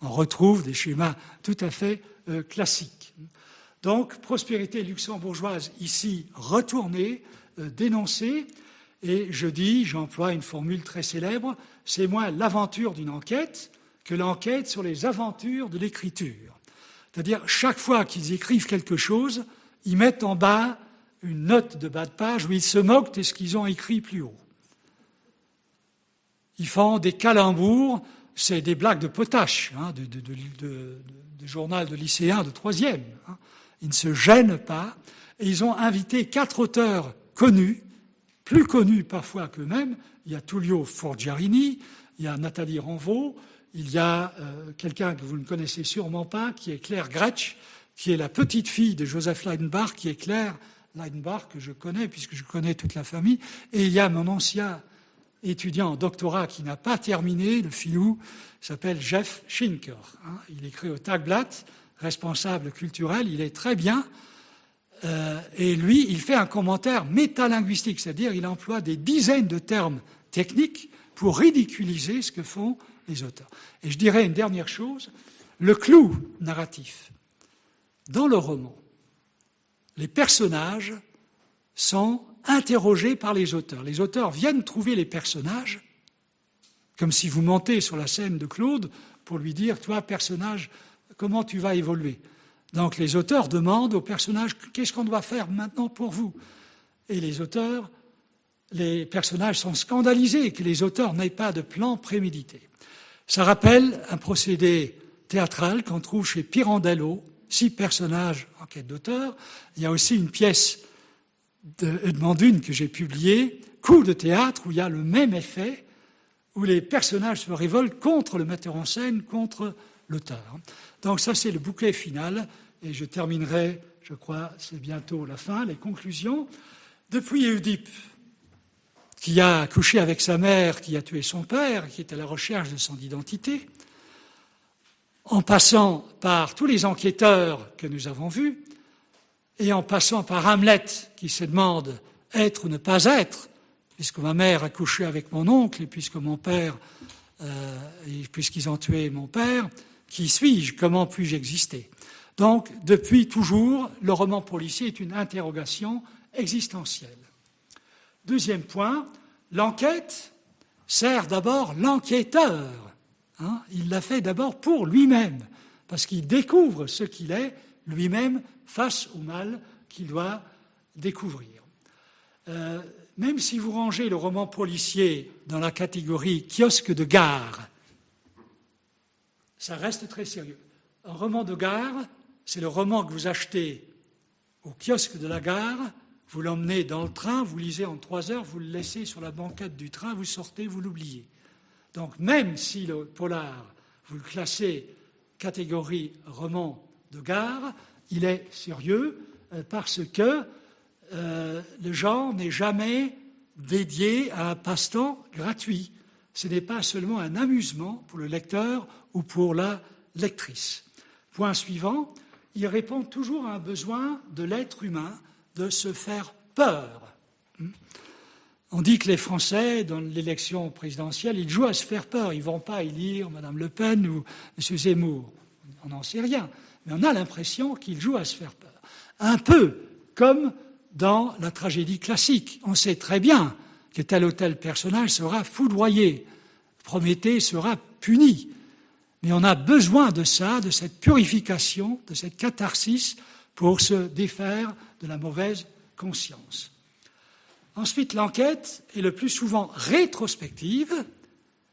On retrouve des schémas tout à fait euh, classiques. Donc, prospérité luxembourgeoise ici retournée, dénoncée, et je dis, j'emploie une formule très célèbre, c'est moins l'aventure d'une enquête que l'enquête sur les aventures de l'écriture. C'est-à-dire, chaque fois qu'ils écrivent quelque chose, ils mettent en bas une note de bas de page où ils se moquent de ce qu'ils ont écrit plus haut. Ils font des calembours, c'est des blagues de potache, hein, de, journal de lycéens de troisième. Hein. Ils ne se gênent pas. Et ils ont invité quatre auteurs connus, plus connus parfois qu'eux-mêmes. Il y a Tullio Forgiarini, il y a Nathalie Renvaux, il y a euh, quelqu'un que vous ne connaissez sûrement pas, qui est Claire Gretsch, qui est la petite fille de Joseph Leidenbach, qui est Claire Leidenbach, que je connais, puisque je connais toute la famille. Et il y a mon ancien étudiant en doctorat qui n'a pas terminé, le filou, s'appelle Jeff Schinker. Hein. Il écrit au Tagblatt, responsable culturel, il est très bien. Euh, et lui, il fait un commentaire métalinguistique, c'est-à-dire il emploie des dizaines de termes techniques pour ridiculiser ce que font les auteurs. Et je dirais une dernière chose, le clou narratif. Dans le roman, les personnages sont interrogés par les auteurs. Les auteurs viennent trouver les personnages, comme si vous montez sur la scène de Claude pour lui dire, toi, personnage, comment tu vas évoluer? Donc les auteurs demandent aux personnages, qu'est-ce qu'on doit faire maintenant pour vous? Et les auteurs, les personnages sont scandalisés que les auteurs n'aient pas de plan prémédité. Ça rappelle un procédé théâtral qu'on trouve chez Pirandello, six personnages en quête d'auteur. Il y a aussi une pièce de Edmond Dune que j'ai publiée, Coup de théâtre, où il y a le même effet, où les personnages se révoltent contre le metteur en scène, contre l'auteur. Donc ça, c'est le bouquet final, et je terminerai, je crois, c'est bientôt la fin, les conclusions. Depuis Oedipe, qui a couché avec sa mère, qui a tué son père, qui est à la recherche de son identité, en passant par tous les enquêteurs que nous avons vus, et en passant par Hamlet, qui se demande être ou ne pas être, puisque ma mère a couché avec mon oncle, et puisque mon père, euh, puisqu'ils ont tué mon père, qui suis-je Comment puis-je exister? Donc, depuis toujours, le roman policier est une interrogation existentielle. Deuxième point, l'enquête sert d'abord l'enquêteur. Hein. il l'a fait d'abord pour lui-même, parce qu'il découvre ce qu'il est lui-même face au mal qu'il doit découvrir. Euh, même si vous rangez le roman policier dans la catégorie kiosque de gare, ça reste très sérieux. Un roman de gare, c'est le roman que vous achetez au kiosque de la gare, vous l'emmenez dans le train, vous lisez en trois heures, vous le laissez sur la banquette du train, vous sortez, vous l'oubliez. Donc même si le polar, vous le classez catégorie roman de gare, il est sérieux euh, parce que euh, le genre n'est jamais dédié à un passe-temps gratuit. Ce n'est pas seulement un amusement pour le lecteur ou pour la lectrice. Point suivant, il répond toujours à un besoin de l'être humain de se faire peur. On dit que les Français, dans l'élection présidentielle, ils jouent à se faire peur. Ils ne vont pas élire Mme Le Pen ou M. Zemmour. On n'en sait rien. Mais on a l'impression qu'ils jouent à se faire peur. Un peu comme dans la tragédie classique. On sait très bien que tel ou tel personnage sera foudroyé. Prométhée sera puni. Mais on a besoin de ça, de cette purification, de cette catharsis pour se défaire de la mauvaise conscience. Ensuite, l'enquête est le plus souvent rétrospective,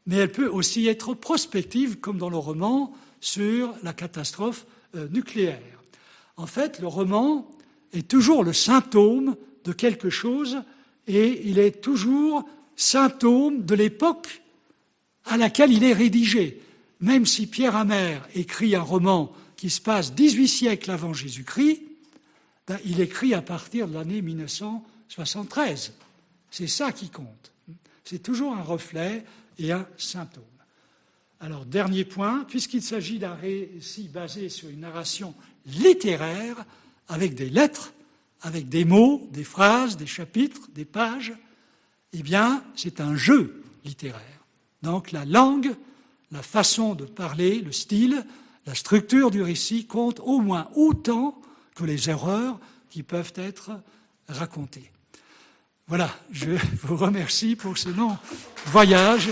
mais elle peut aussi être prospective, comme dans le roman sur la catastrophe euh, nucléaire. En fait, le roman est toujours le symptôme de quelque chose et il est toujours symptôme de l'époque à laquelle il est rédigé. Même si Pierre Hamère écrit un roman qui se passe 18 siècles avant Jésus-Christ, ben, il écrit à partir de l'année 1973. C'est ça qui compte. C'est toujours un reflet et un symptôme. Alors, dernier point, puisqu'il s'agit d'un récit basé sur une narration littéraire, avec des lettres, avec des mots, des phrases, des chapitres, des pages, eh bien, c'est un jeu littéraire. Donc, la langue la façon de parler, le style, la structure du récit comptent au moins autant que les erreurs qui peuvent être racontées. Voilà, je vous remercie pour ce long voyage.